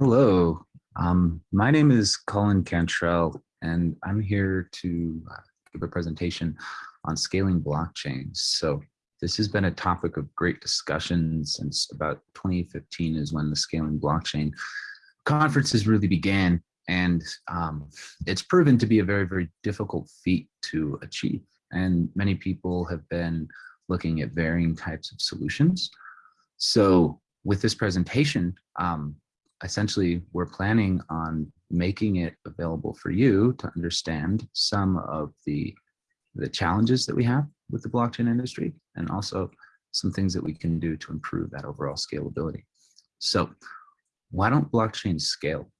Hello, um, my name is Colin Cantrell, and I'm here to uh, give a presentation on scaling blockchains. So this has been a topic of great discussion since about 2015 is when the scaling blockchain conferences really began. And um, it's proven to be a very, very difficult feat to achieve. And many people have been looking at varying types of solutions. So with this presentation, um, essentially we're planning on making it available for you to understand some of the the challenges that we have with the blockchain industry and also some things that we can do to improve that overall scalability. So why don't blockchains scale?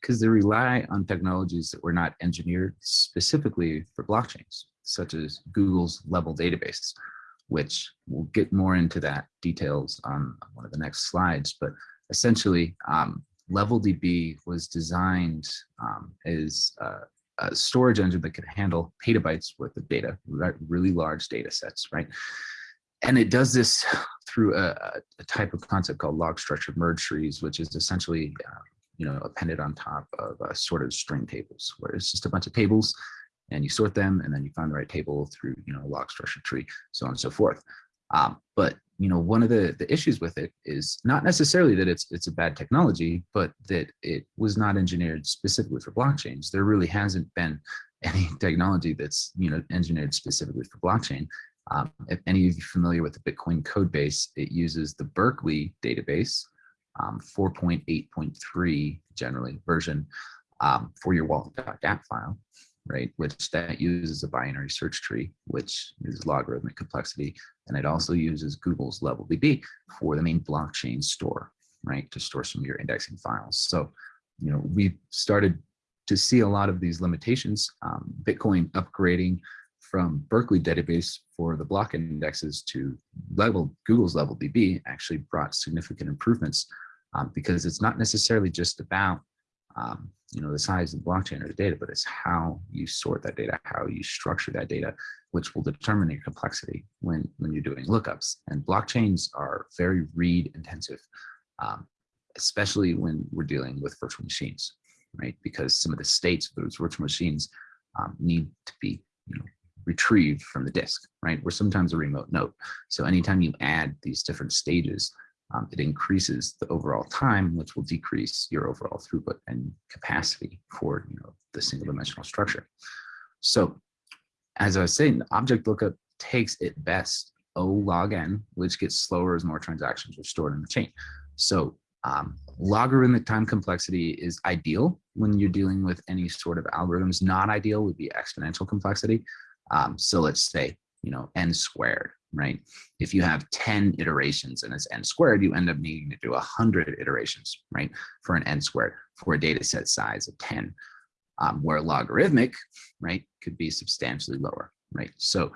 Because they rely on technologies that were not engineered specifically for blockchains, such as Google's level database, which we'll get more into that details on one of the next slides. But essentially, um, LevelDB was designed um, as uh, a storage engine that could handle petabytes worth of data, really large data sets, right? And it does this through a, a type of concept called log structured merge trees, which is essentially, uh, you know, appended on top of uh, sorted string tables, where it's just a bunch of tables and you sort them and then you find the right table through, you know, log structured tree, so on and so forth. Um, but you know, one of the, the issues with it is not necessarily that it's it's a bad technology, but that it was not engineered specifically for blockchains. There really hasn't been any technology that's you know engineered specifically for blockchain. Um, if any of you familiar with the Bitcoin code base, it uses the Berkeley database, um, 4.8.3 generally version um, for your wallet.dat file right? Which that uses a binary search tree, which is logarithmic complexity. And it also uses Google's level LevelDB for the main blockchain store, right? To store some of your indexing files. So, you know, we've started to see a lot of these limitations. Um, Bitcoin upgrading from Berkeley database for the block indexes to level Google's LevelDB actually brought significant improvements um, because it's not necessarily just about um, you know, the size of the blockchain or the data, but it's how you sort that data, how you structure that data, which will determine your complexity when, when you're doing lookups. And blockchains are very read intensive, um, especially when we're dealing with virtual machines, right? Because some of the states of those virtual machines um, need to be, you know, retrieved from the disk, right? Or sometimes a remote node. So anytime you add these different stages, um, it increases the overall time, which will decrease your overall throughput and capacity for you know, the single dimensional structure. So as I was saying, the object lookup takes it best O log n, which gets slower as more transactions are stored in the chain. So um, logarithmic time complexity is ideal when you're dealing with any sort of algorithms. Not ideal would be exponential complexity. Um, so let's say, you know, n squared right? If you have 10 iterations and it's n squared, you end up needing to do 100 iterations, right? For an n squared, for a data set size of 10, um, where logarithmic, right, could be substantially lower, right? So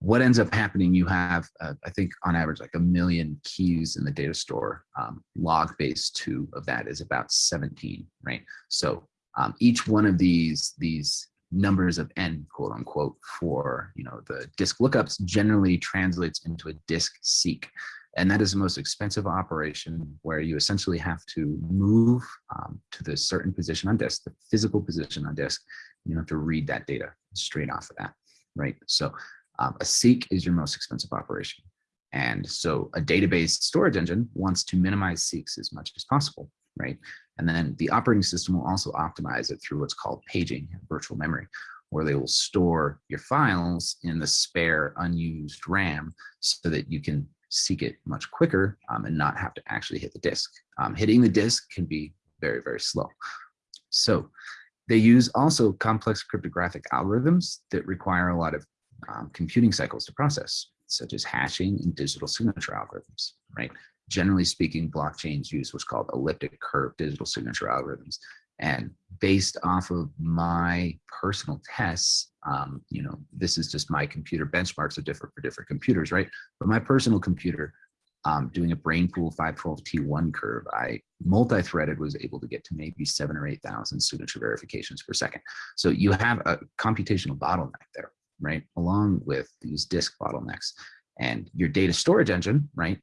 what ends up happening, you have, uh, I think on average, like a million keys in the data store. Um, log base two of that is about 17, right? So um, each one of these, these numbers of n quote unquote for you know the disk lookups generally translates into a disk seek. And that is the most expensive operation where you essentially have to move um, to the certain position on disk the physical position on disk. You have to read that data straight off of that right? So um, a seek is your most expensive operation. And so a database storage engine wants to minimize seeks as much as possible right and then the operating system will also optimize it through what's called paging virtual memory, where they will store your files in the spare unused RAM so that you can seek it much quicker um, and not have to actually hit the disk. Um, hitting the disk can be very, very slow. So they use also complex cryptographic algorithms that require a lot of um, computing cycles to process, such as hashing and digital signature algorithms, right? Generally speaking, blockchains use what's called elliptic curve digital signature algorithms. And based off of my personal tests, um, you know, this is just my computer benchmarks are different for different computers, right? But my personal computer, um, doing a Brainpool 512T1 curve, I multi-threaded was able to get to maybe seven or 8,000 signature verifications per second. So you have a computational bottleneck there, right? Along with these disk bottlenecks and your data storage engine, right?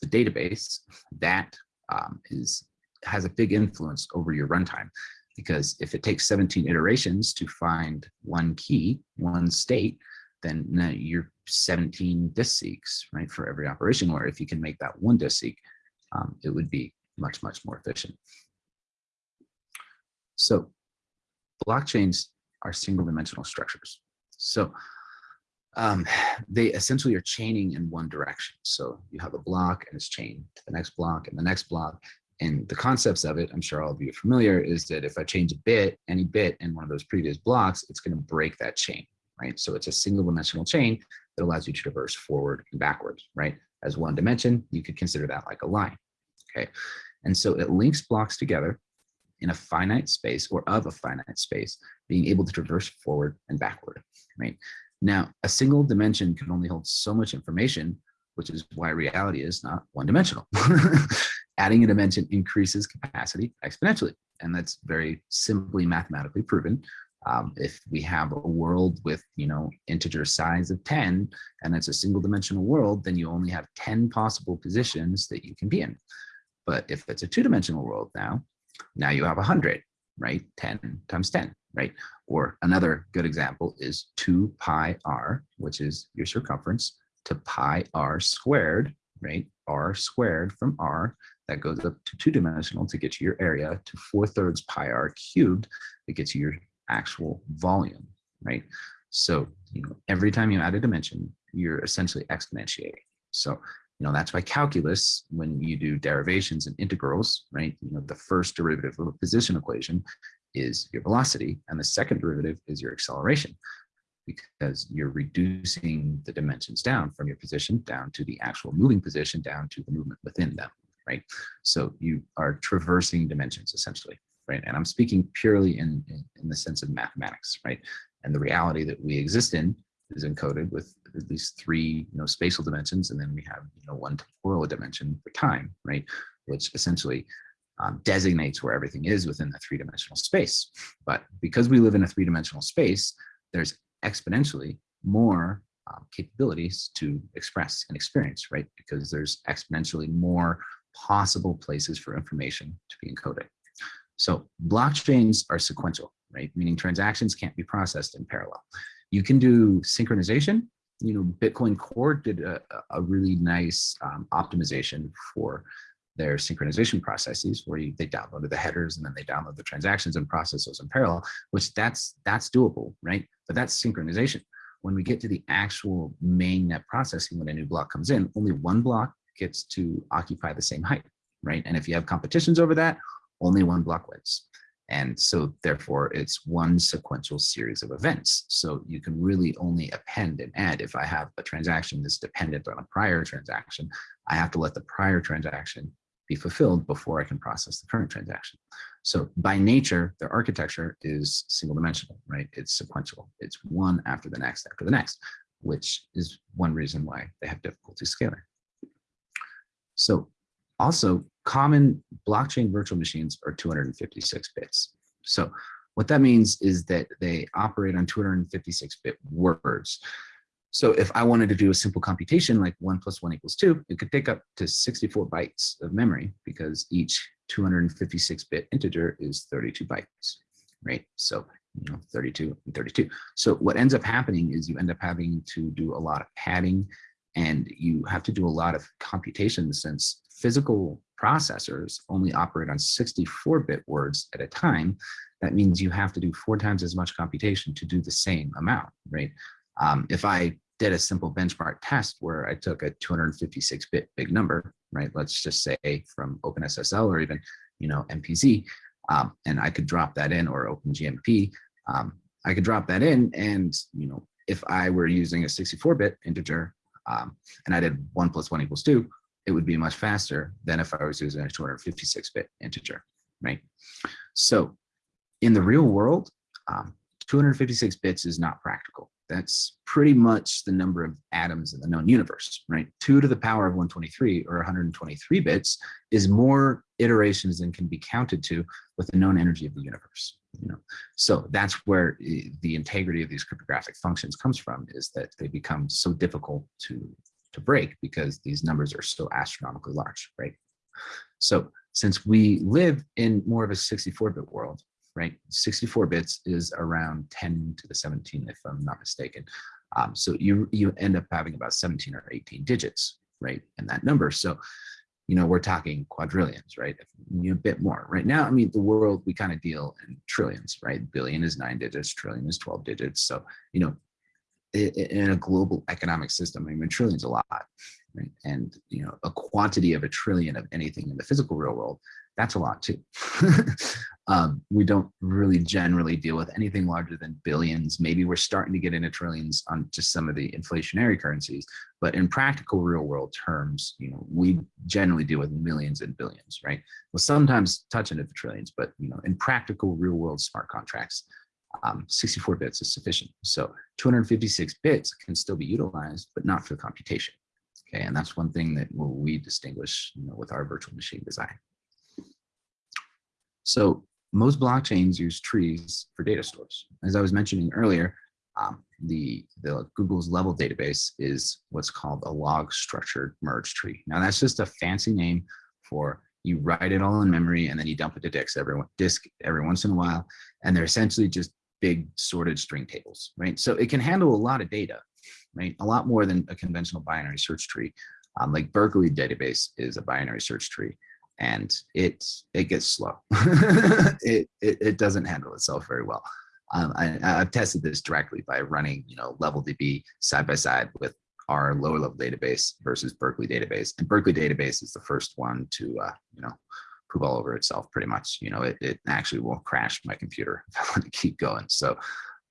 The database that um, is has a big influence over your runtime because if it takes 17 iterations to find one key, one state, then you're 17 disk seeks, right, for every operation, where if you can make that one disk seek, um, it would be much, much more efficient. So blockchains are single dimensional structures. So um, they essentially are chaining in one direction. So you have a block and it's chained to the next block and the next block. And the concepts of it, I'm sure all of you are familiar, is that if I change a bit, any bit in one of those previous blocks, it's going to break that chain, right? So it's a single dimensional chain that allows you to traverse forward and backwards, right? As one dimension, you could consider that like a line, okay? And so it links blocks together in a finite space or of a finite space, being able to traverse forward and backward, right? Now, a single dimension can only hold so much information, which is why reality is not one dimensional. Adding a dimension increases capacity exponentially. And that's very simply mathematically proven. Um, if we have a world with, you know, integer size of 10, and it's a single dimensional world, then you only have 10 possible positions that you can be in. But if it's a two dimensional world now, now you have 100, right? 10 times 10, right? Or another good example is 2 pi r, which is your circumference, to pi r squared, right? r squared from r, that goes up to two-dimensional to get you your area, to 4 thirds pi r cubed, that gets you your actual volume, right? So, you know, every time you add a dimension, you're essentially exponentiating. So you know, that's why calculus, when you do derivations and integrals, right, you know, the first derivative of a position equation is your velocity, and the second derivative is your acceleration, because you're reducing the dimensions down from your position down to the actual moving position down to the movement within them, right? So you are traversing dimensions essentially, right? And I'm speaking purely in, in, in the sense of mathematics, right? And the reality that we exist in is encoded with at least three you know spatial dimensions and then we have you know one temporal dimension for time right which essentially um, designates where everything is within the three-dimensional space. But because we live in a three-dimensional space there's exponentially more um, capabilities to express and experience right? Because there's exponentially more possible places for information to be encoded. So blockchains are sequential right? Meaning transactions can't be processed in parallel. You can do synchronization. You know, Bitcoin Core did a, a really nice um, optimization for their synchronization processes where you, they downloaded the headers and then they download the transactions and process those in parallel, which that's that's doable, right? But that's synchronization. When we get to the actual main net processing, when a new block comes in, only one block gets to occupy the same height, right? And if you have competitions over that, only one block wins. And so therefore it's one sequential series of events. So you can really only append and add. If I have a transaction that's dependent on a prior transaction, I have to let the prior transaction be fulfilled before I can process the current transaction. So by nature, their architecture is single dimensional, right? It's sequential. It's one after the next after the next, which is one reason why they have difficulty scaling. So also, common blockchain virtual machines are 256 bits. So what that means is that they operate on 256 bit words. So if I wanted to do a simple computation like one plus one equals two, it could take up to 64 bytes of memory because each 256 bit integer is 32 bytes, right? So, you know, 32 and 32. So what ends up happening is you end up having to do a lot of padding and you have to do a lot of computation since physical processors only operate on 64-bit words at a time, that means you have to do four times as much computation to do the same amount, right? Um, if I did a simple benchmark test where I took a 256-bit big number, right? Let's just say from OpenSSL or even, you know, MPZ, um, and I could drop that in or OpenGMP, um, I could drop that in and, you know, if I were using a 64-bit integer um, and I did one plus one equals two, it would be much faster than if I was using a 256-bit integer, right? So in the real world, um, 256 bits is not practical. That's pretty much the number of atoms in the known universe, right? Two to the power of 123 or 123 bits is more iterations than can be counted to with the known energy of the universe. You know, so that's where eh, the integrity of these cryptographic functions comes from, is that they become so difficult to to break because these numbers are so astronomically large, right? So since we live in more of a 64-bit world, right? 64 bits is around 10 to the 17, if I'm not mistaken. Um, so you you end up having about 17 or 18 digits, right, in that number. So, you know, we're talking quadrillions, right? A bit more. Right now, I mean, the world, we kind of deal in trillions, right? Billion is nine digits, trillion is 12 digits. So, you know, in a global economic system, I mean, trillions a lot, right? And, you know, a quantity of a trillion of anything in the physical real world, that's a lot too. um, we don't really generally deal with anything larger than billions. Maybe we're starting to get into trillions on just some of the inflationary currencies, but in practical real world terms, you know, we generally deal with millions and billions, right? Well, sometimes touch into the trillions, but you know, in practical real world smart contracts, um, 64 bits is sufficient. So 256 bits can still be utilized, but not for computation. Okay, and that's one thing that we distinguish you know, with our virtual machine design. So most blockchains use trees for data stores. As I was mentioning earlier, um, the, the Google's level database is what's called a log structured merge tree. Now that's just a fancy name for you write it all in memory and then you dump it to disk every, disk every once in a while. And they're essentially just big sorted string tables, right? So it can handle a lot of data, right? A lot more than a conventional binary search tree. Um, like Berkeley database is a binary search tree and it it gets slow. it, it, it doesn't handle itself very well. Um, I, I've tested this directly by running, you know, level DB side by side with our lower level database versus Berkeley database. And Berkeley database is the first one to, uh, you know, poop all over itself pretty much. You know, it, it actually will crash my computer if I want to keep going. So,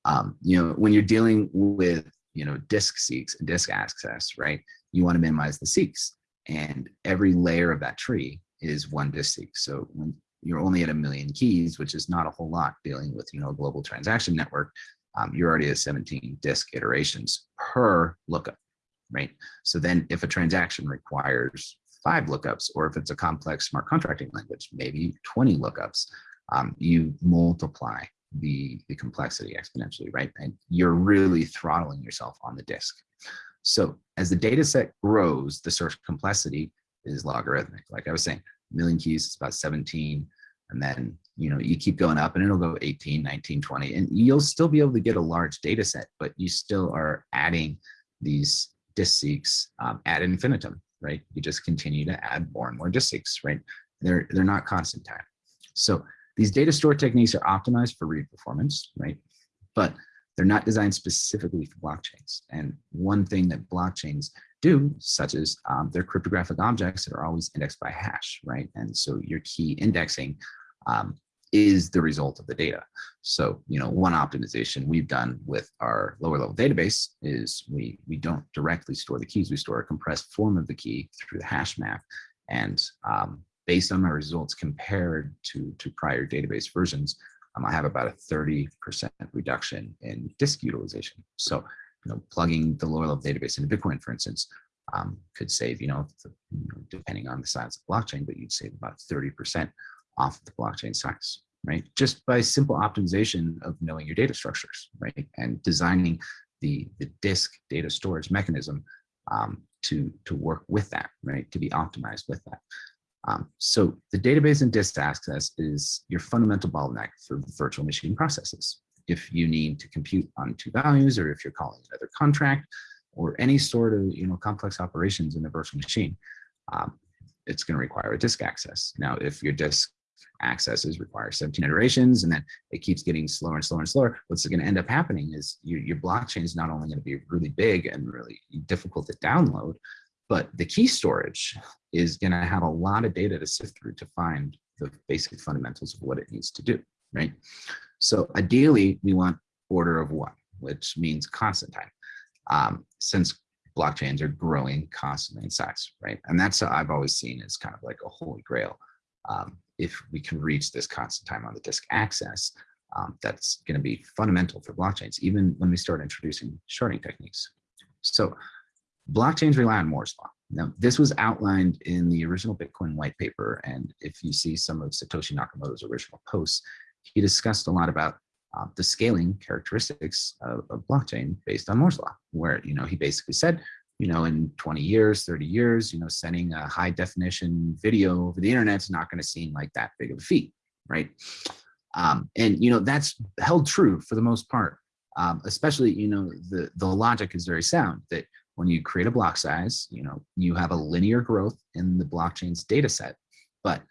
um, you know, when you're dealing with, you know, disk seeks and disk access, right, you want to minimize the seeks. And every layer of that tree is one disk. So when you're only at a million keys, which is not a whole lot dealing with, you know, a global transaction network, um, you're already at 17 disk iterations per lookup, right? So then if a transaction requires five lookups, or if it's a complex smart contracting language, maybe 20 lookups, um, you multiply the, the complexity exponentially, right? And you're really throttling yourself on the disk. So as the data set grows, the search complexity is logarithmic. Like I was saying, million keys is about 17. And then, you know, you keep going up and it'll go 18, 19, 20, and you'll still be able to get a large data set, but you still are adding these disk seeks um, ad infinitum right? You just continue to add more and more disk seeks, right? They're, they're not constant time. So these data store techniques are optimized for read performance, right? But they're not designed specifically for blockchains. And one thing that blockchains do, such as um, they're cryptographic objects that are always indexed by hash, right? And so your key indexing um, is the result of the data. So, you know, one optimization we've done with our lower level database is we, we don't directly store the keys, we store a compressed form of the key through the hash map. And um, based on my results compared to, to prior database versions, um, I have about a 30% reduction in disk utilization. So, you know, plugging the lower level database into Bitcoin, for instance, um, could save, you know, depending on the size of the blockchain, but you'd save about 30% off of the blockchain size right? Just by simple optimization of knowing your data structures, right? And designing the, the disk data storage mechanism um, to, to work with that, right? To be optimized with that. Um, so the database and disk access is your fundamental bottleneck for virtual machine processes. If you need to compute on two values, or if you're calling another contract, or any sort of you know complex operations in a virtual machine, um, it's going to require a disk access. Now, if your disk accesses require 17 iterations and then it keeps getting slower and slower and slower what's going to end up happening is your blockchain is not only going to be really big and really difficult to download but the key storage is going to have a lot of data to sift through to find the basic fundamentals of what it needs to do right so ideally we want order of one which means constant time um, since blockchains are growing constantly in size right and that's how i've always seen as kind of like a holy grail um, if we can reach this constant time on the disk access, um, that's going to be fundamental for blockchains, even when we start introducing sharding techniques. So blockchains rely on Moore's law. Now, this was outlined in the original Bitcoin white paper. And if you see some of Satoshi Nakamoto's original posts, he discussed a lot about uh, the scaling characteristics of, of blockchain based on Moore's law, where, you know, he basically said, you know, in 20 years, 30 years, you know, sending a high definition video over the internet is not going to seem like that big of a feat, right? Um, and, you know, that's held true for the most part, um, especially, you know, the, the logic is very sound that when you create a block size, you know, you have a linear growth in the blockchain's data set, but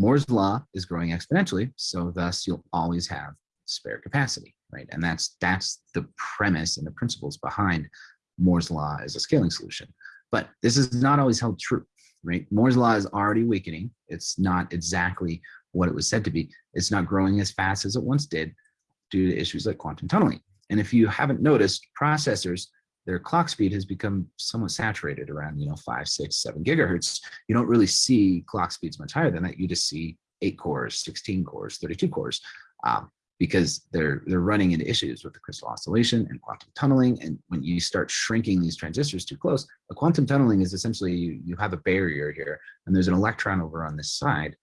Moore's law is growing exponentially. So thus you'll always have spare capacity, right? And that's, that's the premise and the principles behind Moore's law as a scaling solution. But this is not always held true, right? Moore's law is already weakening. It's not exactly what it was said to be. It's not growing as fast as it once did due to issues like quantum tunneling. And if you haven't noticed, processors, their clock speed has become somewhat saturated around, you know, five, six, seven gigahertz. You don't really see clock speeds much higher than that. You just see eight cores, 16 cores, 32 cores. Um, because they're they're running into issues with the crystal oscillation and quantum tunneling. And when you start shrinking these transistors too close, a quantum tunneling is essentially you, you have a barrier here and there's an electron over on this side.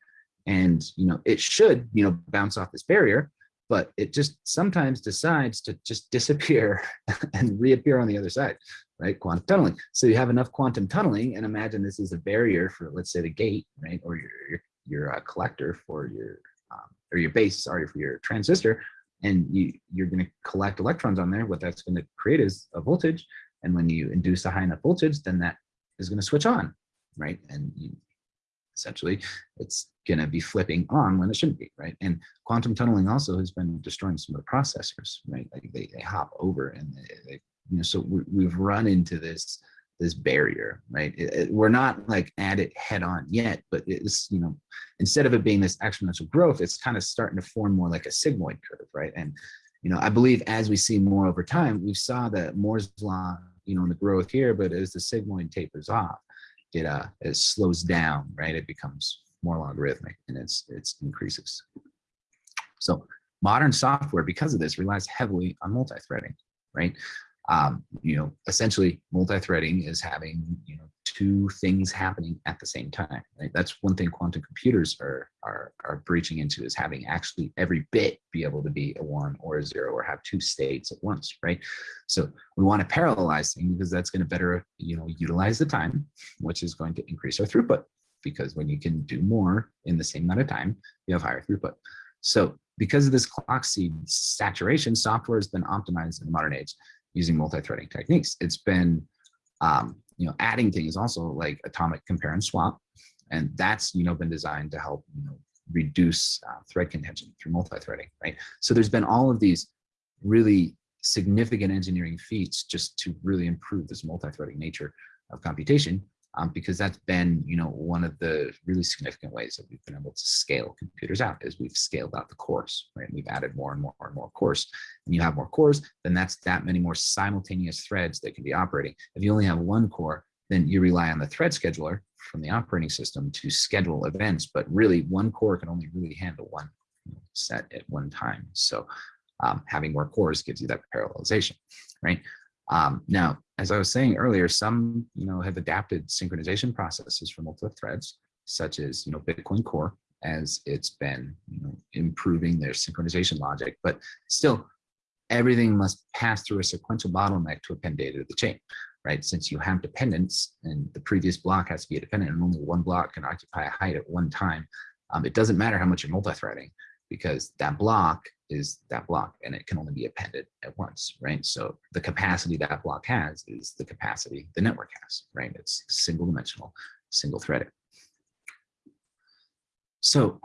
And you know it should you know bounce off this barrier, but it just sometimes decides to just disappear and reappear on the other side, right? Quantum tunneling. So you have enough quantum tunneling and imagine this is a barrier for let's say the gate, right? Or your, your, your uh, collector for your um, or your base, sorry, for your transistor, and you, you're going to collect electrons on there. What that's going to create is a voltage. And when you induce a high enough voltage, then that is going to switch on, right? And you, essentially, it's going to be flipping on when it shouldn't be, right? And quantum tunneling also has been destroying some of the processors, right? Like they, they hop over and they, they you know, so we, we've run into this this barrier, right? It, it, we're not like at it head on yet, but it's, you know, instead of it being this exponential growth, it's kind of starting to form more like a sigmoid curve, right? And, you know, I believe as we see more over time, we saw that Moore's law, you know, in the growth here, but as the sigmoid tapers off, it, uh, it slows down, right? It becomes more logarithmic and it's, it's increases. So modern software, because of this, relies heavily on multi-threading, right? um, you know, essentially multi-threading is having, you know, two things happening at the same time. Right? That's one thing quantum computers are, are, are breaching into is having actually every bit be able to be a one or a zero or have two states at once, right? So we want to parallelize things because that's going to better, you know, utilize the time, which is going to increase our throughput because when you can do more in the same amount of time, you have higher throughput. So because of this clock speed saturation, software has been optimized in the modern age using multi-threading techniques. It's been, um, you know, adding things also like atomic compare and swap. And that's, you know, been designed to help, you know, reduce uh, thread contention through multi-threading, right? So there's been all of these really significant engineering feats just to really improve this multi-threading nature of computation um, because that's been, you know, one of the really significant ways that we've been able to scale computers out is we've scaled out the cores, right? We've added more and more and more cores. And you have more cores, then that's that many more simultaneous threads that can be operating. If you only have one core, then you rely on the thread scheduler from the operating system to schedule events, but really one core can only really handle one set at one time. So um, having more cores gives you that parallelization, right? Um, now, as I was saying earlier, some you know have adapted synchronization processes for multiple threads, such as you know Bitcoin Core, as it's been you know improving their synchronization logic. But still, everything must pass through a sequential bottleneck to append data to the chain, right? Since you have dependence, and the previous block has to be a dependent, and only one block can occupy a height at one time. Um, it doesn't matter how much you're multi-threading because that block is that block and it can only be appended at once, right? So the capacity that block has is the capacity the network has, right? It's single dimensional, single threaded. So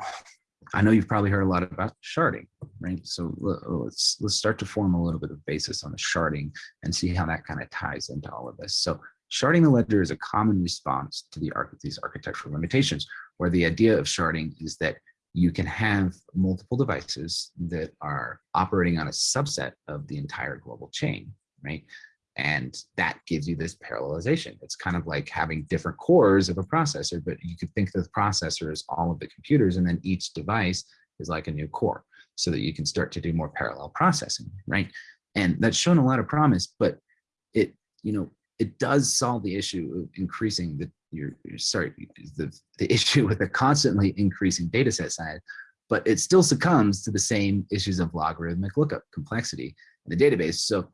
I know you've probably heard a lot about sharding, right? So let's let's start to form a little bit of basis on the sharding and see how that kind of ties into all of this. So sharding the ledger is a common response to the arch these architectural limitations, where the idea of sharding is that you can have multiple devices that are operating on a subset of the entire global chain, right? And that gives you this parallelization. It's kind of like having different cores of a processor, but you could think of the processor as all of the computers, and then each device is like a new core so that you can start to do more parallel processing, right? And that's shown a lot of promise, but it, you know, it does solve the issue of increasing the your, your sorry the, the issue with the constantly increasing data set size but it still succumbs to the same issues of logarithmic lookup complexity in the database so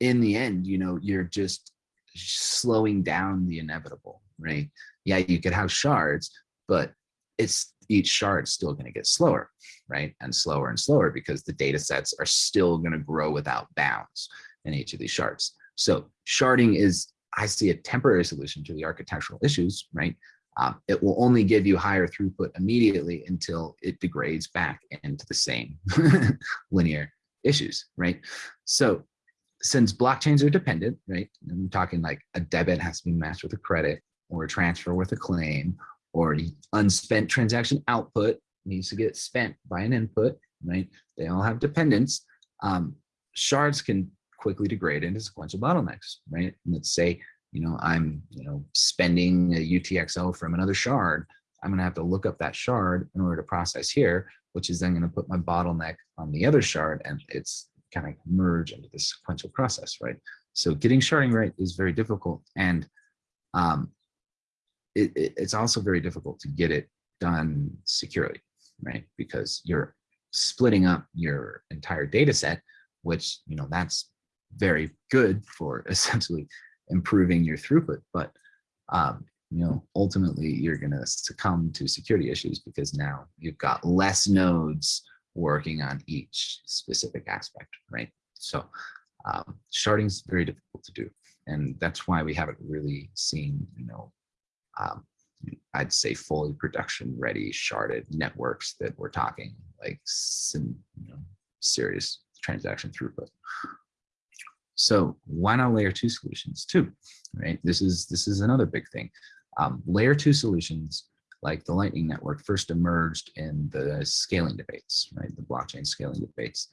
in the end you know you're just slowing down the inevitable, right? Yeah, you could have shards, but it's each shard still going to get slower, right? And slower and slower because the data sets are still going to grow without bounds in each of these shards. So sharding is, I see a temporary solution to the architectural issues, right? Um, it will only give you higher throughput immediately until it degrades back into the same linear issues, right? So since blockchains are dependent, right? I'm talking like a debit has to be matched with a credit or a transfer with a claim or unspent transaction output needs to get spent by an input, right? They all have dependence. Um, shards can quickly degrade into sequential bottlenecks, right? Let's say, you know, I'm, you know, spending a UTXO from another shard. I'm going to have to look up that shard in order to process here, which is then going to put my bottleneck on the other shard and it's kind of merge into this sequential process, right? So getting sharding right is very difficult. And um, it, it, it's also very difficult to get it done securely, right? Because you're splitting up your entire data set, which, you know, that's very good for essentially improving your throughput. But, um, you know, ultimately you're going to succumb to security issues because now you've got less nodes working on each specific aspect, right? So um, sharding is very difficult to do. And that's why we haven't really seen, you know, um, I'd say fully production ready sharded networks that we're talking like some you know, serious transaction throughput. So why not layer two solutions too, right? This is this is another big thing. Um, layer two solutions like the Lightning Network first emerged in the scaling debates, right? The blockchain scaling debates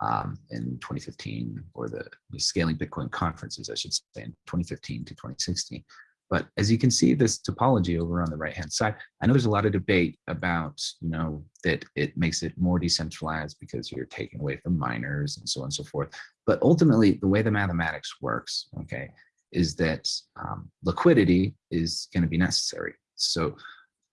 um, in 2015 or the, the scaling Bitcoin conferences, I should say, in 2015 to 2016. But as you can see this topology over on the right hand side, I know there's a lot of debate about, you know, that it makes it more decentralized because you're taking away from miners and so on and so forth. But ultimately, the way the mathematics works, okay, is that um, liquidity is going to be necessary. So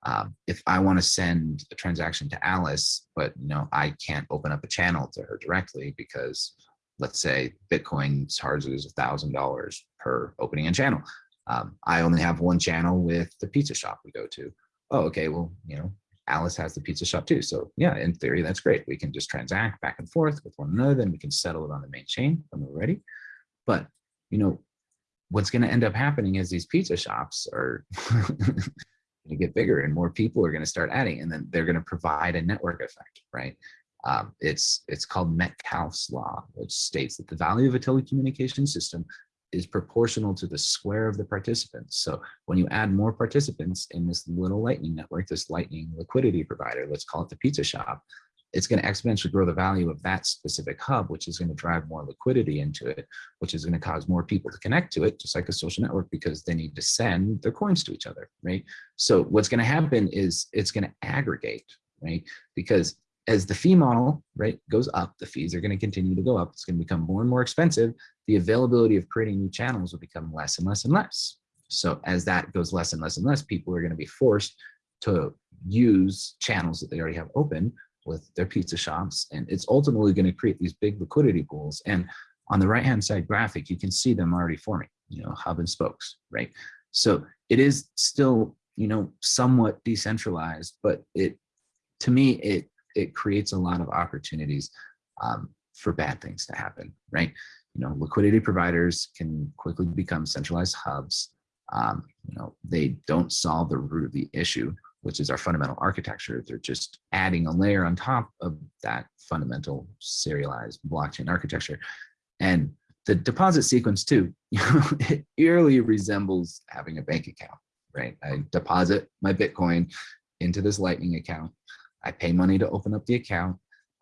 um, if I want to send a transaction to Alice, but you know I can't open up a channel to her directly because let's say Bitcoin charges a thousand dollars per opening a channel. Um, I only have one channel with the pizza shop we go to. Oh, okay, well, you know, Alice has the pizza shop too. So yeah, in theory, that's great. We can just transact back and forth with one another, then we can settle it on the main chain when we're ready. But, you know, what's going to end up happening is these pizza shops are to get bigger and more people are going to start adding, and then they're going to provide a network effect, right? Um, it's it's called Metcalfe's law, which states that the value of a telecommunication system is proportional to the square of the participants. So when you add more participants in this little lightning network, this lightning liquidity provider, let's call it the pizza shop, it's going to exponentially grow the value of that specific hub, which is going to drive more liquidity into it, which is going to cause more people to connect to it, just like a social network, because they need to send their coins to each other, right? So what's going to happen is it's going to aggregate, right? Because as the fee model right goes up the fees are going to continue to go up it's going to become more and more expensive the availability of creating new channels will become less and less and less. So as that goes less and less and less people are going to be forced to use channels that they already have open with their pizza shops and it's ultimately going to create these big liquidity pools. And on the right hand side graphic you can see them already forming you know hub and spokes right? So it is still you know somewhat decentralized but it to me it it creates a lot of opportunities um, for bad things to happen, right? You know, liquidity providers can quickly become centralized hubs. Um, you know, they don't solve the root of the issue, which is our fundamental architecture. They're just adding a layer on top of that fundamental serialized blockchain architecture. And the deposit sequence too, you know, it eerily resembles having a bank account, right? I deposit my Bitcoin into this Lightning account. I pay money to open up the account.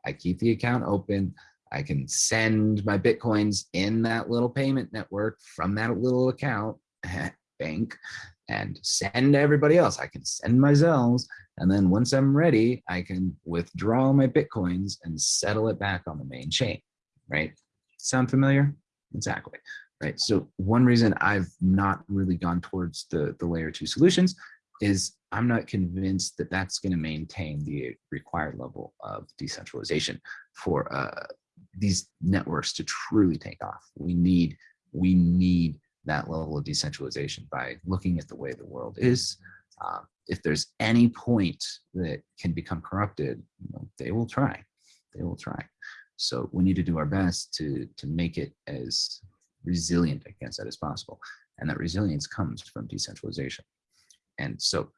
I keep the account open. I can send my Bitcoins in that little payment network from that little account bank and send everybody else. I can send my Zells. And then once I'm ready, I can withdraw my Bitcoins and settle it back on the main chain, right? Sound familiar? Exactly, right? So one reason I've not really gone towards the, the layer two solutions is I'm not convinced that that's going to maintain the required level of decentralization for uh, these networks to truly take off. We need we need that level of decentralization by looking at the way the world is. Uh, if there's any point that can become corrupted, you know, they will try. They will try. So we need to do our best to to make it as resilient against that as possible. And that resilience comes from decentralization. And so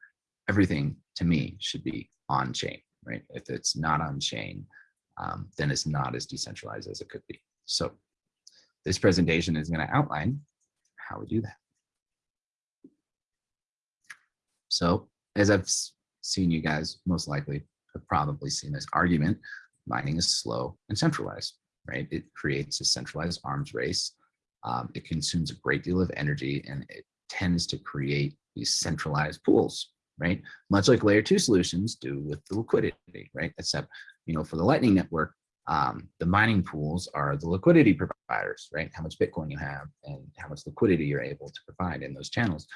everything to me should be on chain, right? If it's not on chain, um, then it's not as decentralized as it could be. So this presentation is going to outline how we do that. So as I've seen you guys most likely have probably seen this argument, mining is slow and centralized, right? It creates a centralized arms race. Um, it consumes a great deal of energy and it tends to create these centralized pools, right? Much like layer two solutions do with the liquidity, right? Except, you know, for the Lightning Network, um, the mining pools are the liquidity providers, right? How much Bitcoin you have and how much liquidity you're able to provide in those channels,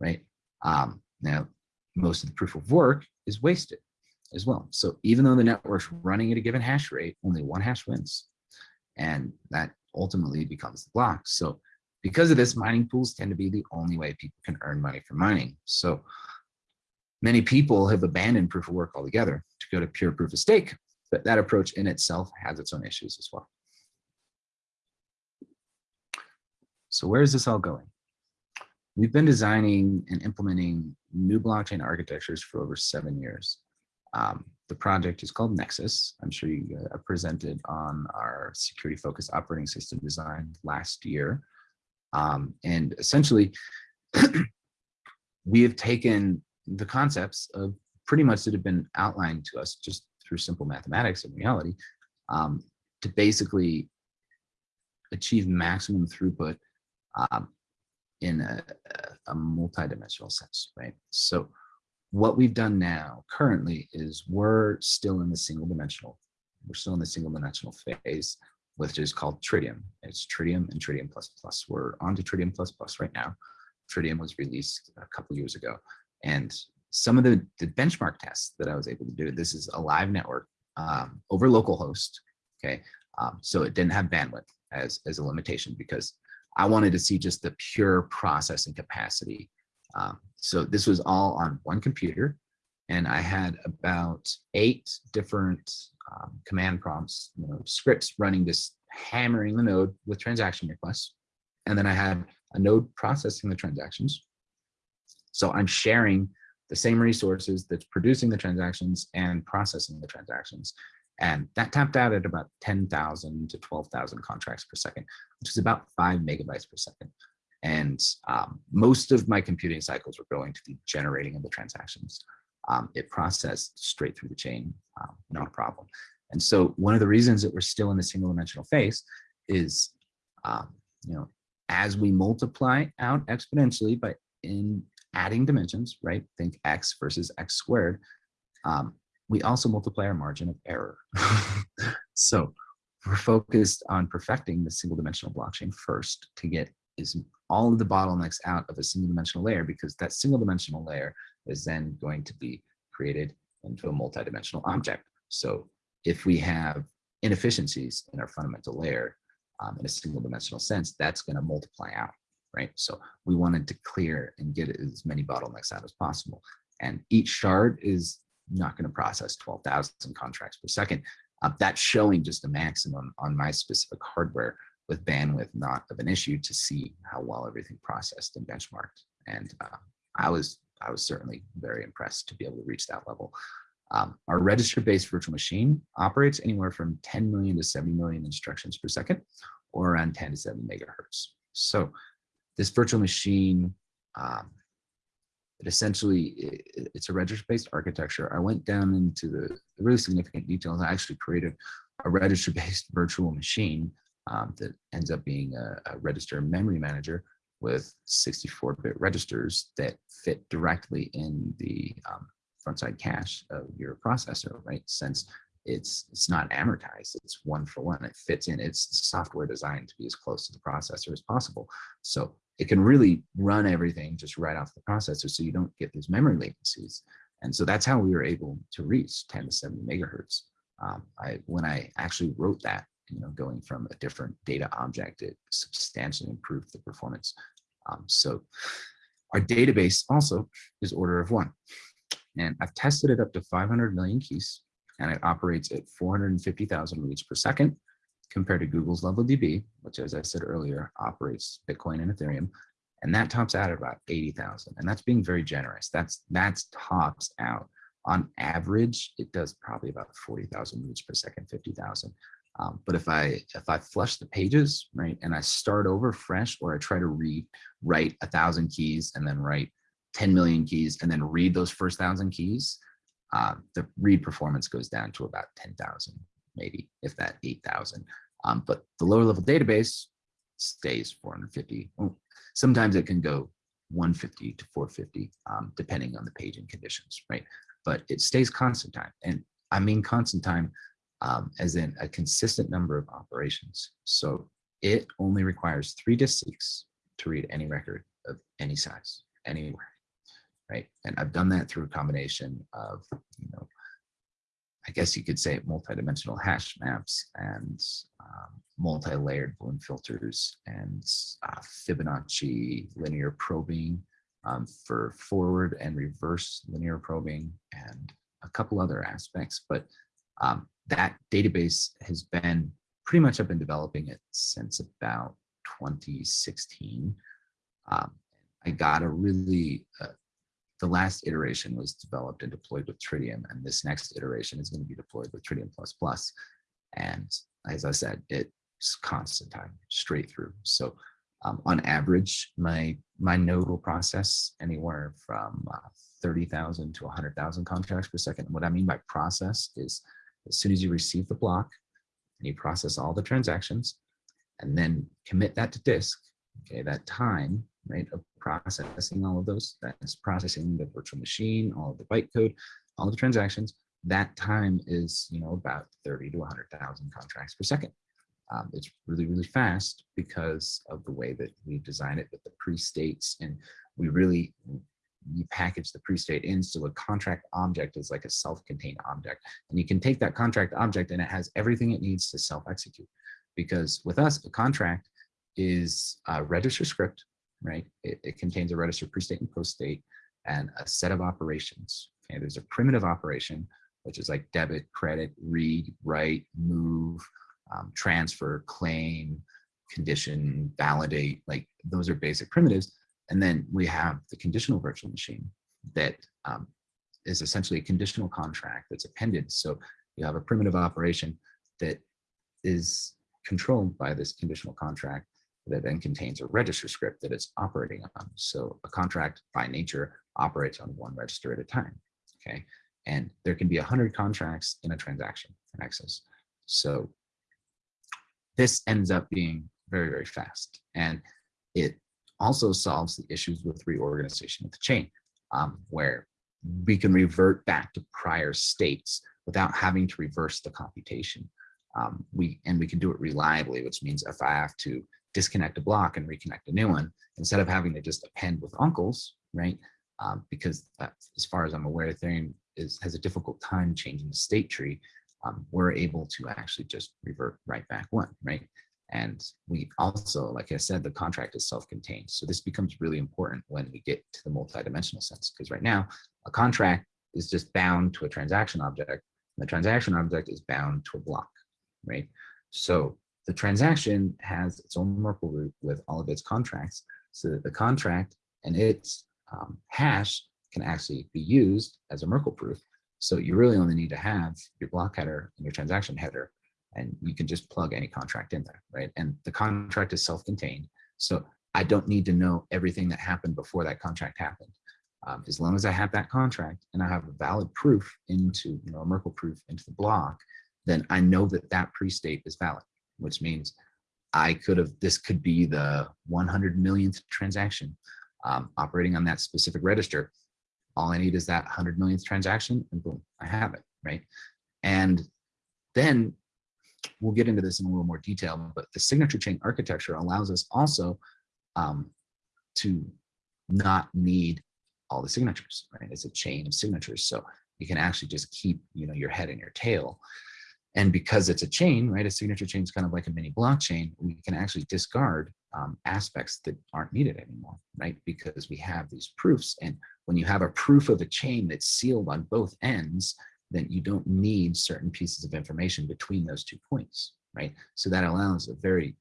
right? Um, now, most of the proof of work is wasted as well. So even though the network's running at a given hash rate, only one hash wins. And that ultimately becomes the block. So because of this, mining pools tend to be the only way people can earn money from mining. So many people have abandoned proof of work altogether to go to pure proof of stake, but that approach in itself has its own issues as well. So where is this all going? We've been designing and implementing new blockchain architectures for over seven years. Um, the project is called Nexus. I'm sure you uh, presented on our security focused operating system design last year. Um, and essentially, we have taken the concepts of pretty much that have been outlined to us just through simple mathematics and reality um, to basically achieve maximum throughput um, in a, a multi-dimensional sense, right? So what we've done now currently is we're still in the single dimensional. We're still in the single dimensional phase, which is called Tritium. It's Tritium and Tritium++. We're on to plus right now. Tritium was released a couple years ago. And some of the, the benchmark tests that I was able to do, this is a live network um, over localhost, okay? Um, so it didn't have bandwidth as, as a limitation because I wanted to see just the pure processing capacity. Um, so this was all on one computer and I had about eight different um, command prompts, you know, scripts running this hammering the node with transaction requests. And then I had a node processing the transactions. So I'm sharing the same resources that's producing the transactions and processing the transactions. And that tapped out at about 10,000 to 12,000 contracts per second, which is about five megabytes per second. And um, most of my computing cycles were going to the generating of the transactions. Um, it processed straight through the chain, um, not a problem. And so one of the reasons that we're still in the single dimensional phase is, um, you know, as we multiply out exponentially by in adding dimensions, right? Think x versus x squared. Um, we also multiply our margin of error. so we're focused on perfecting the single dimensional blockchain first to get is all of the bottlenecks out of a single dimensional layer because that single dimensional layer is then going to be created into a multidimensional object. So if we have inefficiencies in our fundamental layer um, in a single dimensional sense, that's going to multiply out, right? So we wanted to clear and get as many bottlenecks out as possible. And each shard is not going to process 12,000 contracts per second. Uh, that's showing just a maximum on my specific hardware with bandwidth not of an issue to see how well everything processed and benchmarked. And uh, I was I was certainly very impressed to be able to reach that level. Um, our register-based virtual machine operates anywhere from 10 million to 70 million instructions per second, or around 10 to 7 megahertz. So this virtual machine, um, it essentially, it, it's a register-based architecture. I went down into the, the really significant details. I actually created a register-based virtual machine um, that ends up being a, a register memory manager with 64-bit registers that fit directly in the um, frontside cache of your processor, right? Since it's it's not amortized, it's one for one. It fits in. It's software designed to be as close to the processor as possible. So it can really run everything just right off the processor, so you don't get these memory latencies. And so that's how we were able to reach 10 to 70 megahertz. Um, I when I actually wrote that you know, going from a different data object, it substantially improved the performance Um, so our database also is order of one. And I've tested it up to 500 million keys and it operates at 450,000 reads per second compared to Google's LevelDB, which as I said earlier, operates Bitcoin and Ethereum. And that tops out at about 80,000. And that's being very generous. That's that's tops out. On average, it does probably about 40,000 reads per second, 50,000. Um, but if I if I flush the pages, right, and I start over fresh, or I try to read, write a thousand keys and then write 10 million keys and then read those first thousand keys, uh, the read performance goes down to about 10,000, maybe if that 8,000. Um, but the lower level database stays 450. sometimes it can go 150 to 450, um, depending on the paging conditions, right? But it stays constant time. And I mean constant time um, as in a consistent number of operations. So it only requires three disk seeks to read any record of any size, anywhere, right? And I've done that through a combination of, you know, I guess you could say multidimensional hash maps and um, multi-layered Bloom filters and uh, Fibonacci linear probing um, for forward and reverse linear probing and a couple other aspects. But um, that database has been pretty much I've been developing it since about 2016. Um, I got a really, uh, the last iteration was developed and deployed with Tritium, and this next iteration is going to be deployed with Tritium++. And as I said, it's constant time, straight through. So um, on average, my my node will process anywhere from uh, 30,000 to 100,000 contracts per second. And what I mean by process is as soon as you receive the block and you process all the transactions and then commit that to disk, okay, that time, right, of processing all of those, that's processing the virtual machine, all of the bytecode, all of the transactions, that time is, you know, about 30 to 100,000 contracts per second. Um, it's really, really fast because of the way that we design it with the pre-states and we really you package the pre-state in so a contract object is like a self-contained object and you can take that contract object and it has everything it needs to self-execute because with us a contract is a register script right? It, it contains a register pre-state and post-state and a set of operations. Okay there's a primitive operation which is like debit credit read write move um, transfer claim condition validate like those are basic primitives. And then we have the conditional virtual machine that um, is essentially a conditional contract that's appended. So you have a primitive operation that is controlled by this conditional contract that then contains a register script that it's operating on. So a contract by nature operates on one register at a time, okay? And there can be a 100 contracts in a transaction in Nexus. So this ends up being very, very fast. And it also solves the issues with reorganization of the chain, um, where we can revert back to prior states without having to reverse the computation. Um, we And we can do it reliably, which means if I have to disconnect a block and reconnect a new one, instead of having to just append with uncles, right? Um, because as far as I'm aware, Ethereum is, has a difficult time changing the state tree. Um, we're able to actually just revert right back one, right? And we also, like I said, the contract is self-contained. So this becomes really important when we get to the multidimensional sense, because right now a contract is just bound to a transaction object. And the transaction object is bound to a block, right? So the transaction has its own Merkle root with all of its contracts so that the contract and its um, hash can actually be used as a Merkle proof. So you really only need to have your block header and your transaction header and you can just plug any contract in there, right? And the contract is self-contained. So I don't need to know everything that happened before that contract happened. Um, as long as I have that contract and I have a valid proof into, you know, a Merkle proof into the block, then I know that that pre-state is valid, which means I could have, this could be the 100 millionth transaction um, operating on that specific register. All I need is that 100 millionth transaction and boom, I have it, right? And then we'll get into this in a little more detail, but the signature chain architecture allows us also um, to not need all the signatures, right? It's a chain of signatures. So you can actually just keep, you know, your head and your tail. And because it's a chain, right, a signature chain is kind of like a mini blockchain, we can actually discard um, aspects that aren't needed anymore, right? Because we have these proofs. And when you have a proof of a chain that's sealed on both ends, then you don't need certain pieces of information between those two points, right? So that allows a very,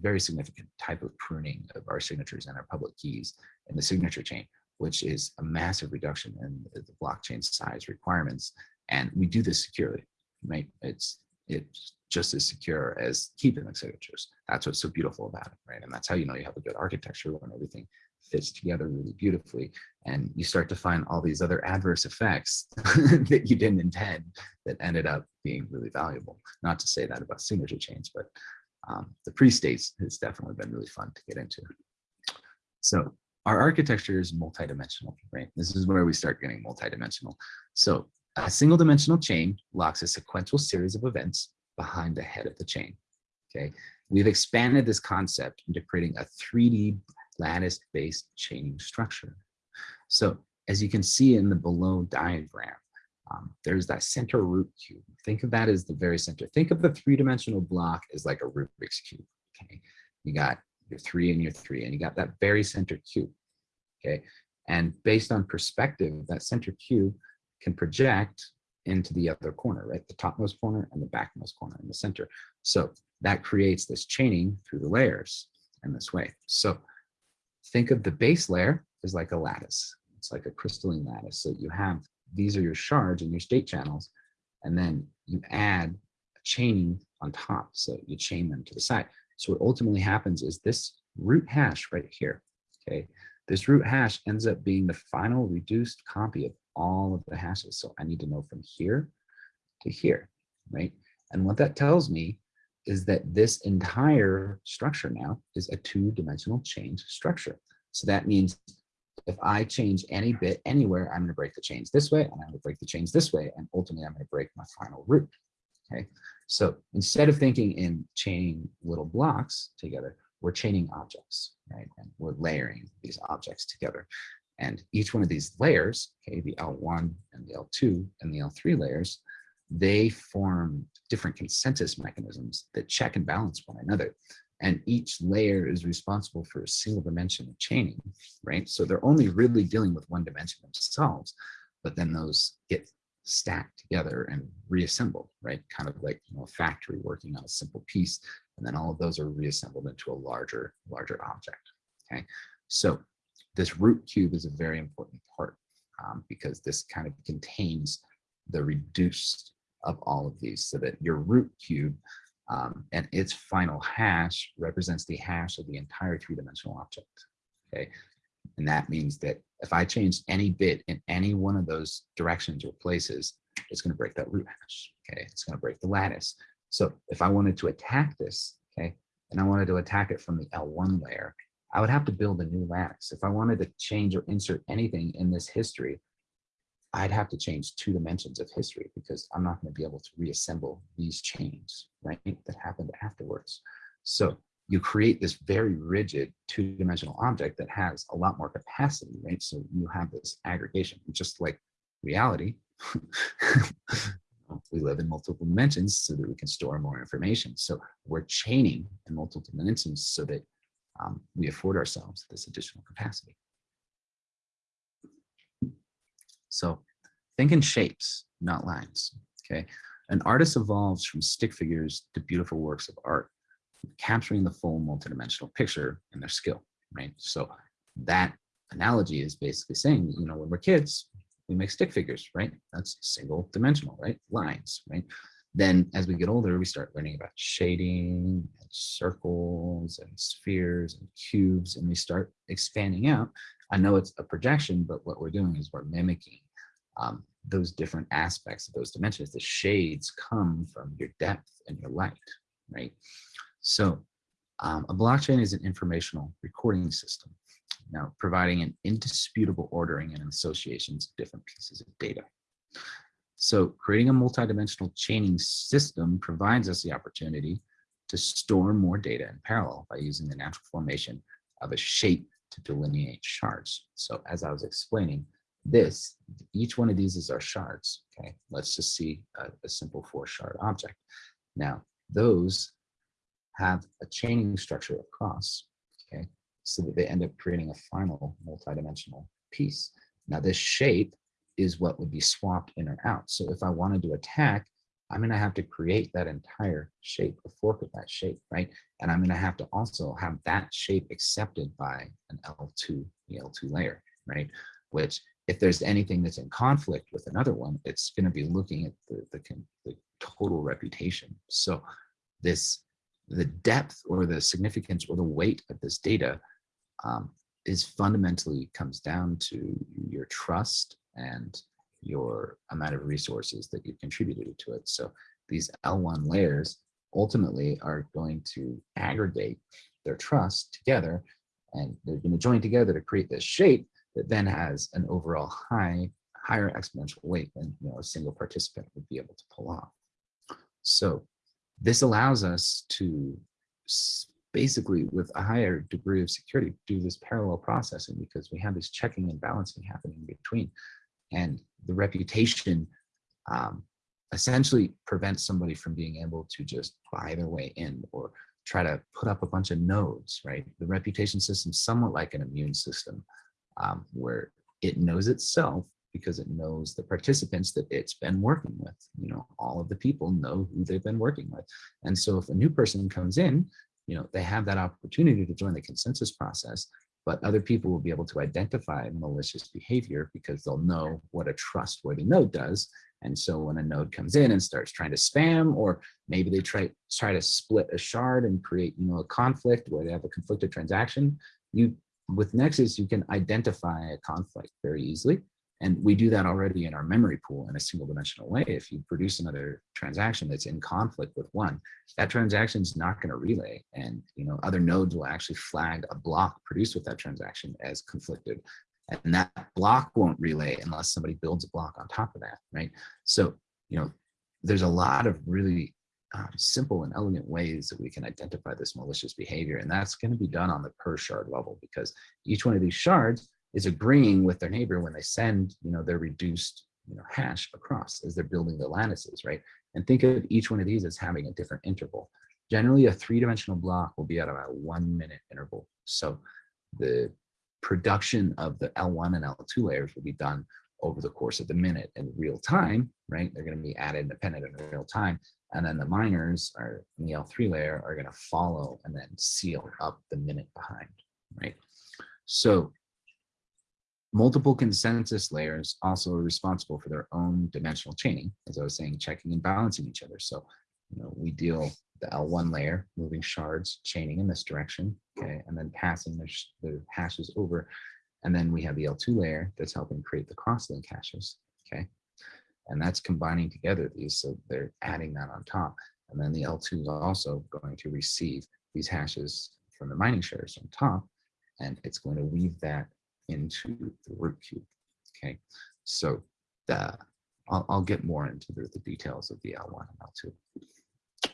very significant type of pruning of our signatures and our public keys in the signature chain, which is a massive reduction in the blockchain size requirements. And we do this securely, right? It's, it's just as secure as keeping the signatures. That's what's so beautiful about it, right? And that's how you know you have a good architecture when everything fits together really beautifully. And you start to find all these other adverse effects that you didn't intend that ended up being really valuable. Not to say that about signature chains, but um, the pre-states has definitely been really fun to get into. So our architecture is multidimensional, right? This is where we start getting multidimensional. So a single dimensional chain locks a sequential series of events behind the head of the chain, okay? We've expanded this concept into creating a 3D lattice-based chaining structure. So as you can see in the below diagram, um, there's that center root cube. Think of that as the very center. Think of the three-dimensional block as like a Rubik's cube. Okay, you got your three and your three, and you got that very center cube. Okay, and based on perspective, that center cube can project into the other corner, right? The topmost corner and the backmost corner in the center. So that creates this chaining through the layers in this way. So think of the base layer as like a lattice. It's like a crystalline lattice. So you have, these are your shards and your state channels, and then you add a chaining on top. So you chain them to the side. So what ultimately happens is this root hash right here, okay? This root hash ends up being the final reduced copy of all of the hashes. So I need to know from here to here, right? And what that tells me is that this entire structure now is a two-dimensional change structure. So that means if I change any bit anywhere, I'm going to break the chains this way, and I'm going to break the chains this way, and ultimately I'm going to break my final root. Okay, so instead of thinking in chaining little blocks together, we're chaining objects, right? And we're layering these objects together. And each one of these layers, okay, the L1 and the L2 and the L3 layers, they form different consensus mechanisms that check and balance one another. And each layer is responsible for a single dimension of chaining, right? So they're only really dealing with one dimension themselves, but then those get stacked together and reassembled, right? Kind of like you know, a factory working on a simple piece, and then all of those are reassembled into a larger, larger object, okay? So this root cube is a very important part um, because this kind of contains the reduced of all of these so that your root cube um, and its final hash represents the hash of the entire three-dimensional object. Okay, and that means that if I change any bit in any one of those directions or places, it's going to break that root hash. Okay, it's going to break the lattice. So if I wanted to attack this, okay, and I wanted to attack it from the L1 layer, I would have to build a new lattice. If I wanted to change or insert anything in this history, I'd have to change two dimensions of history because I'm not going to be able to reassemble these chains, right, that happened afterwards. So you create this very rigid two-dimensional object that has a lot more capacity, right? So you have this aggregation, just like reality. we live in multiple dimensions so that we can store more information. So we're chaining in multiple dimensions so that um, we afford ourselves this additional capacity. So think in shapes, not lines, okay? An artist evolves from stick figures to beautiful works of art, capturing the full multidimensional picture in their skill, right? So that analogy is basically saying, you know, when we're kids, we make stick figures, right? That's single dimensional, right? Lines, right? Then as we get older, we start learning about shading and circles and spheres and cubes, and we start expanding out. I know it's a projection, but what we're doing is we're mimicking um, those different aspects of those dimensions. The shades come from your depth and your light, right? So um, a blockchain is an informational recording system, now providing an indisputable ordering and associations of different pieces of data. So creating a multidimensional chaining system provides us the opportunity to store more data in parallel by using the natural formation of a shape to delineate shards. So as I was explaining, this, each one of these is our shards, okay? Let's just see a, a simple four shard object. Now, those have a chaining structure across, okay? So that they end up creating a final multidimensional piece. Now this shape is what would be swapped in or out. So if I wanted to attack, I'm going to have to create that entire shape, a fork of that shape, right? And I'm going to have to also have that shape accepted by an L2, the L2 layer, right? Which if there's anything that's in conflict with another one, it's going to be looking at the, the, the total reputation. So this, the depth or the significance or the weight of this data um, is fundamentally comes down to your trust and your amount of resources that you've contributed to it. So these L1 layers ultimately are going to aggregate their trust together and they're going to join together to create this shape that then has an overall high, higher exponential weight than you know, a single participant would be able to pull off. So this allows us to basically with a higher degree of security do this parallel processing because we have this checking and balancing happening between and the reputation um, essentially prevents somebody from being able to just buy their way in or try to put up a bunch of nodes, right? The reputation system is somewhat like an immune system um, where it knows itself because it knows the participants that it's been working with. You know, all of the people know who they've been working with. And so if a new person comes in, you know, they have that opportunity to join the consensus process but other people will be able to identify malicious behavior because they'll know what a trustworthy node does. And so when a node comes in and starts trying to spam, or maybe they try, try to split a shard and create you know, a conflict where they have a conflicted transaction, you with Nexus, you can identify a conflict very easily and we do that already in our memory pool in a single dimensional way. If you produce another transaction that's in conflict with one, that transaction is not going to relay. And you know, other nodes will actually flag a block produced with that transaction as conflicted. And that block won't relay unless somebody builds a block on top of that, right? So, you know, there's a lot of really um, simple and elegant ways that we can identify this malicious behavior. And that's going to be done on the per shard level because each one of these shards is agreeing with their neighbor when they send, you know, their reduced, you know, hash across as they're building the lattices, right? And think of each one of these as having a different interval. Generally, a three-dimensional block will be at about a one-minute interval. So the production of the L1 and L2 layers will be done over the course of the minute in real time, right? They're going to be added independent in real time. And then the miners are in the L3 layer are going to follow and then seal up the minute behind, right? So Multiple consensus layers also are responsible for their own dimensional chaining, as I was saying, checking and balancing each other. So, you know, we deal the L1 layer, moving shards, chaining in this direction, okay, and then passing the, the hashes over. And then we have the L2 layer that's helping create the crosslink hashes, okay? And that's combining together these, so they're adding that on top. And then the L2 is also going to receive these hashes from the mining shares on top, and it's going to weave that into the root cube. Okay, so the, I'll, I'll get more into the, the details of the L1 and L2.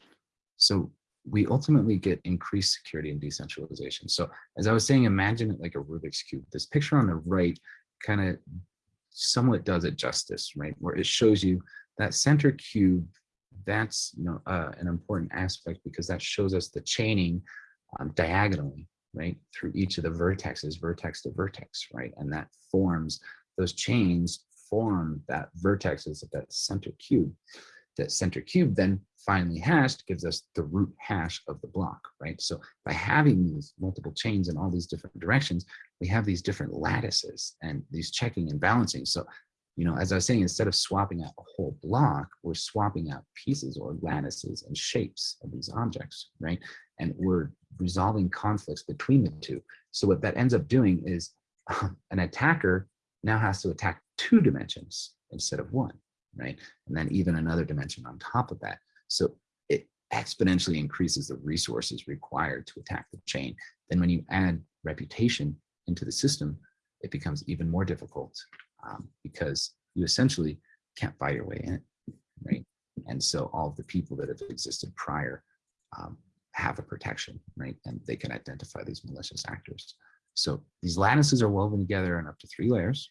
So we ultimately get increased security and decentralization. So as I was saying, imagine it like a Rubik's Cube. This picture on the right kind of somewhat does it justice, right? Where it shows you that center cube, that's you know uh, an important aspect because that shows us the chaining um, diagonally right, through each of the vertexes, vertex to vertex, right? And that forms, those chains form that vertexes of that center cube. That center cube then finally hashed gives us the root hash of the block, right? So by having these multiple chains in all these different directions, we have these different lattices and these checking and balancing. So you know, as I was saying, instead of swapping out a whole block, we're swapping out pieces or lattices and shapes of these objects, right? And we're resolving conflicts between the two. So what that ends up doing is an attacker now has to attack two dimensions instead of one, right? And then even another dimension on top of that. So it exponentially increases the resources required to attack the chain. Then when you add reputation into the system, it becomes even more difficult um, because you essentially can't buy your way in, right? And so all of the people that have existed prior um, have a protection, right? And they can identify these malicious actors. So these lattices are woven together in up to three layers.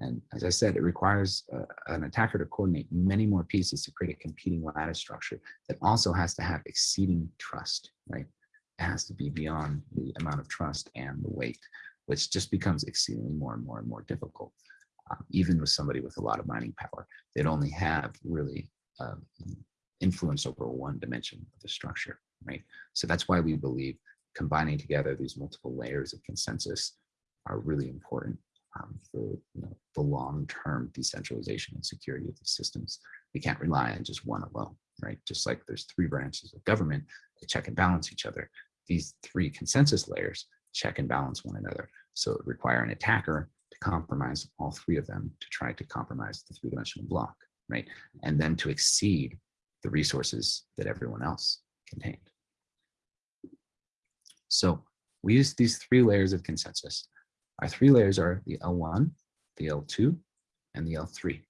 And as I said, it requires uh, an attacker to coordinate many more pieces to create a competing lattice structure that also has to have exceeding trust, right? It has to be beyond the amount of trust and the weight, which just becomes exceedingly more and more and more difficult. Um, even with somebody with a lot of mining power, they'd only have really uh, influence over one dimension of the structure, right? So that's why we believe combining together these multiple layers of consensus are really important um, for you know, the long-term decentralization and security of the systems. We can't rely on just one alone, right? Just like there's three branches of government that check and balance each other. These three consensus layers check and balance one another. So it require an attacker to compromise all three of them to try to compromise the three-dimensional block, right? And then to exceed the resources that everyone else contained. So we use these three layers of consensus our three layers are the L1, the L2, and the L3.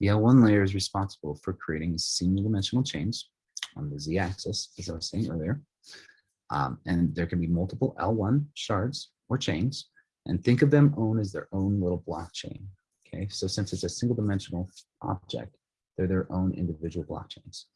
The L1 layer is responsible for creating single dimensional chains on the z-axis, as I was saying earlier. Um, and there can be multiple L1 shards or chains, and think of them own as their own little blockchain. Okay, so since it's a single dimensional object, they're their own individual blockchains.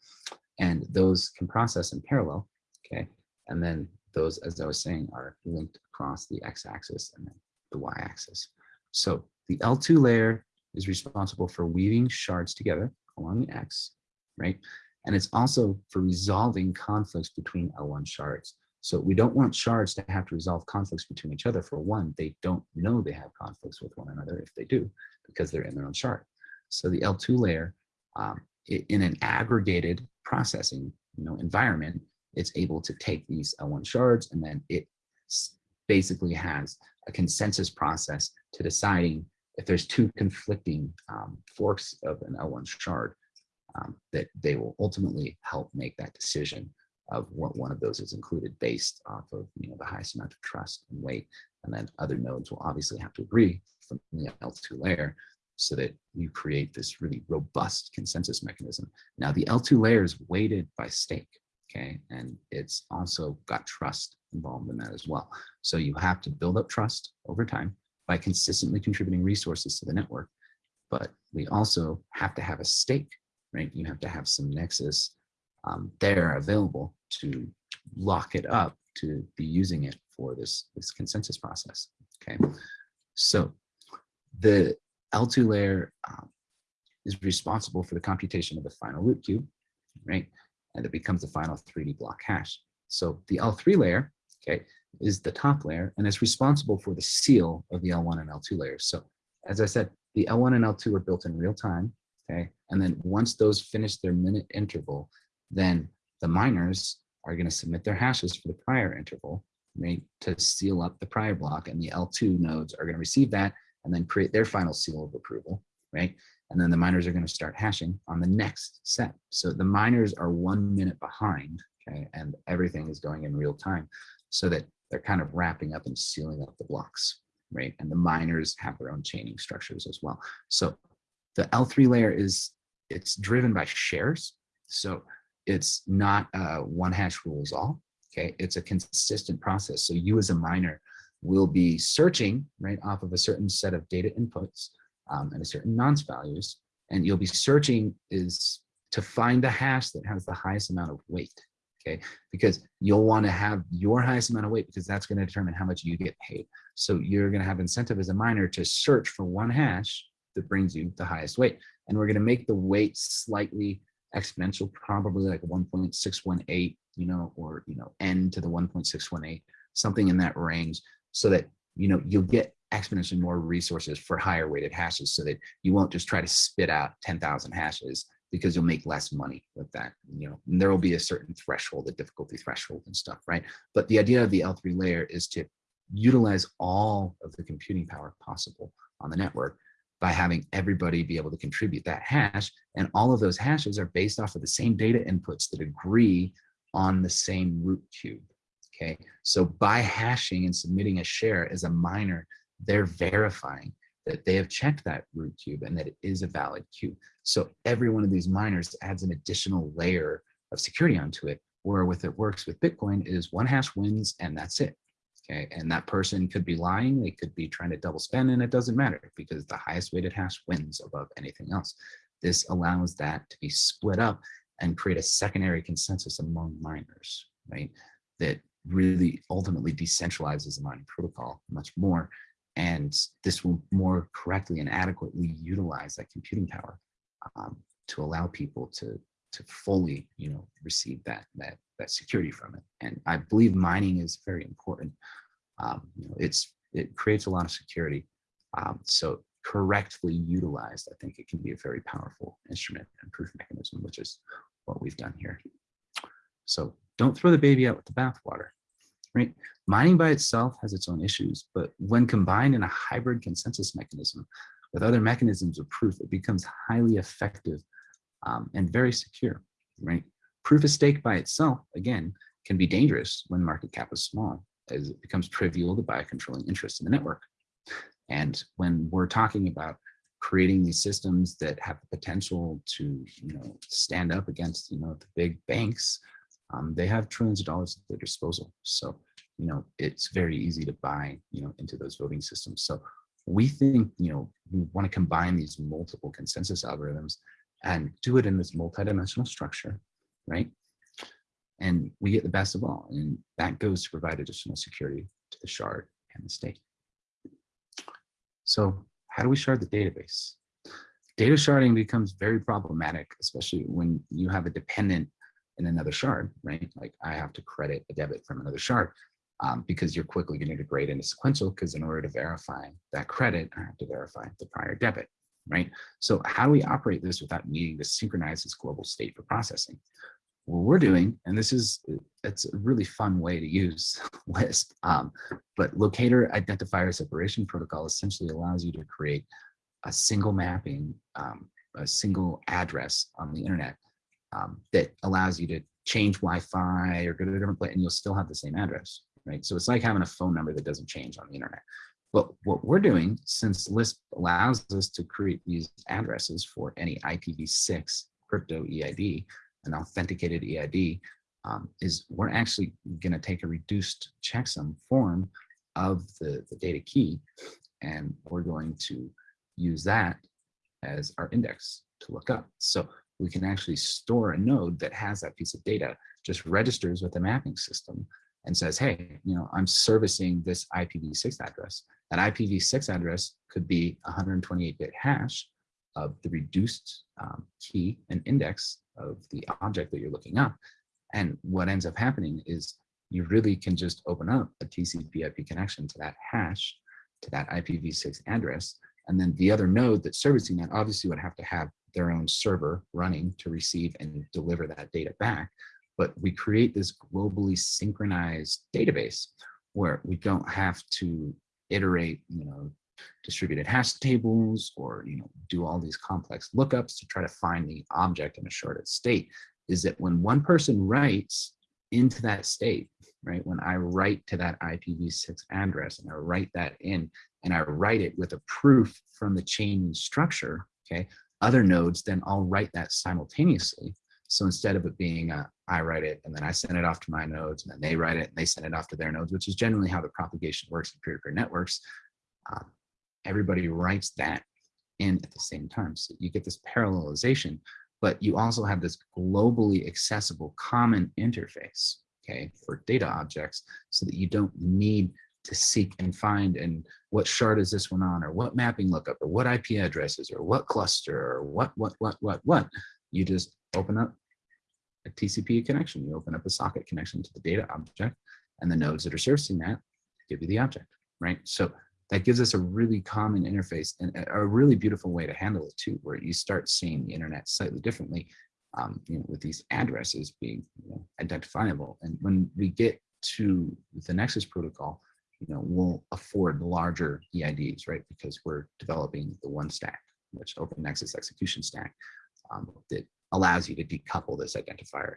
And those can process in parallel, okay? And then those, as I was saying, are linked across the x-axis and the y-axis. So the L2 layer is responsible for weaving shards together along the x, right? And it's also for resolving conflicts between L1 shards. So we don't want shards to have to resolve conflicts between each other. For one, they don't know they have conflicts with one another if they do, because they're in their own shard. So the L2 layer, um, in an aggregated processing you know, environment, it's able to take these L1 shards and then it basically has a consensus process to deciding if there's two conflicting um, forks of an L1 shard um, that they will ultimately help make that decision of what one of those is included based off of you know the highest amount of trust and weight and then other nodes will obviously have to agree from the L2 layer so that you create this really robust consensus mechanism. Now the L2 layer is weighted by stake okay? And it's also got trust involved in that as well. So you have to build up trust over time by consistently contributing resources to the network. But we also have to have a stake, right? You have to have some nexus um, there available to lock it up to be using it for this, this consensus process, okay? So the L2 layer um, is responsible for the computation of the final root cube, right? And it becomes the final 3D block hash. So the L3 layer, okay, is the top layer and it's responsible for the seal of the L1 and L2 layers. So as I said, the L1 and L2 are built in real time, okay? And then once those finish their minute interval, then the miners are gonna submit their hashes for the prior interval, right, to seal up the prior block and the L2 nodes are gonna receive that and then create their final seal of approval, right? And then the miners are going to start hashing on the next set. So the miners are one minute behind, okay, and everything is going in real time so that they're kind of wrapping up and sealing up the blocks, right? And the miners have their own chaining structures as well. So the L3 layer is, it's driven by shares. So it's not one hash rules all, okay? It's a consistent process. So you as a miner will be searching, right, off of a certain set of data inputs um, and a certain nonce values. And you'll be searching is to find the hash that has the highest amount of weight, okay? Because you'll want to have your highest amount of weight because that's going to determine how much you get paid. So you're going to have incentive as a miner to search for one hash that brings you the highest weight. And we're going to make the weight slightly exponential, probably like 1.618, you know, or, you know, n to the 1.618, something in that range so that, you know, you'll get exponentially more resources for higher weighted hashes so that you won't just try to spit out 10,000 hashes because you'll make less money with that. You know, and there will be a certain threshold, a difficulty threshold and stuff, right? But the idea of the L3 layer is to utilize all of the computing power possible on the network by having everybody be able to contribute that hash. And all of those hashes are based off of the same data inputs that agree on the same root cube. Okay, so by hashing and submitting a share as a miner they're verifying that they have checked that root cube and that it is a valid cube. So every one of these miners adds an additional layer of security onto it, where with it works with Bitcoin is one hash wins and that's it. Okay, and that person could be lying, they could be trying to double spend, and it doesn't matter because the highest weighted hash wins above anything else. This allows that to be split up and create a secondary consensus among miners, right? That really ultimately decentralizes the mining protocol much more. And this will more correctly and adequately utilize that computing power um, to allow people to, to fully, you know, receive that, that, that security from it. And I believe mining is very important. Um, you know, it's, it creates a lot of security. Um, so correctly utilized, I think it can be a very powerful instrument and proof mechanism, which is what we've done here. So don't throw the baby out with the bathwater, right? Mining by itself has its own issues, but when combined in a hybrid consensus mechanism with other mechanisms of proof, it becomes highly effective um, and very secure, right? Proof of stake by itself, again, can be dangerous when market cap is small, as it becomes trivial to buy a controlling interest in the network. And when we're talking about creating these systems that have the potential to, you know, stand up against, you know, the big banks, um, they have trillions of dollars at their disposal. So, you know, it's very easy to buy, you know, into those voting systems. So we think, you know, we want to combine these multiple consensus algorithms and do it in this multidimensional structure, right? And we get the best of all. And that goes to provide additional security to the shard and the state. So how do we shard the database? Data sharding becomes very problematic, especially when you have a dependent in another shard, right? Like I have to credit a debit from another shard um, because you're quickly going to degrade into sequential because in order to verify that credit, I have to verify the prior debit, right? So how do we operate this without needing to synchronize this global state for processing? what we're doing, and this is, it's a really fun way to use Lisp, um, but locator identifier separation protocol essentially allows you to create a single mapping, um, a single address on the internet um, that allows you to change Wi-Fi or go to a different place and you'll still have the same address, right? So it's like having a phone number that doesn't change on the internet. But what we're doing, since Lisp allows us to create these addresses for any IPv6 crypto EID, an authenticated EID, um, is we're actually going to take a reduced checksum form of the, the data key, and we're going to use that as our index to look up. So we can actually store a node that has that piece of data, just registers with the mapping system and says, hey, you know, I'm servicing this IPv6 address. That IPv6 address could be 128-bit hash of the reduced um, key and index of the object that you're looking up. And what ends up happening is you really can just open up a TCP IP connection to that hash, to that IPv6 address. And then the other node that's servicing that obviously would have to have their own server running to receive and deliver that data back. But we create this globally synchronized database where we don't have to iterate, you know, distributed hash tables or you know do all these complex lookups to try to find the object in a sharded state. Is that when one person writes into that state right? When i write to that ipv6 address and i write that in and i write it with a proof from the chain structure okay other nodes then i'll write that simultaneously so instead of it being a, I write it and then I send it off to my nodes and then they write it and they send it off to their nodes, which is generally how the propagation works in peer-to-peer -peer networks. Uh, everybody writes that in at the same time. So you get this parallelization, but you also have this globally accessible common interface, okay, for data objects so that you don't need to seek and find and what shard is this one on or what mapping lookup or what IP addresses or what cluster or what, what, what, what, what. You just open up a TCP connection. You open up a socket connection to the data object and the nodes that are servicing that give you the object, right? So that gives us a really common interface and a really beautiful way to handle it too, where you start seeing the internet slightly differently, um, you know, with these addresses being you know, identifiable. And when we get to the Nexus protocol, you know, we'll afford larger EIDs, right? Because we're developing the one stack, which Open Nexus execution stack, um, that allows you to decouple this identifier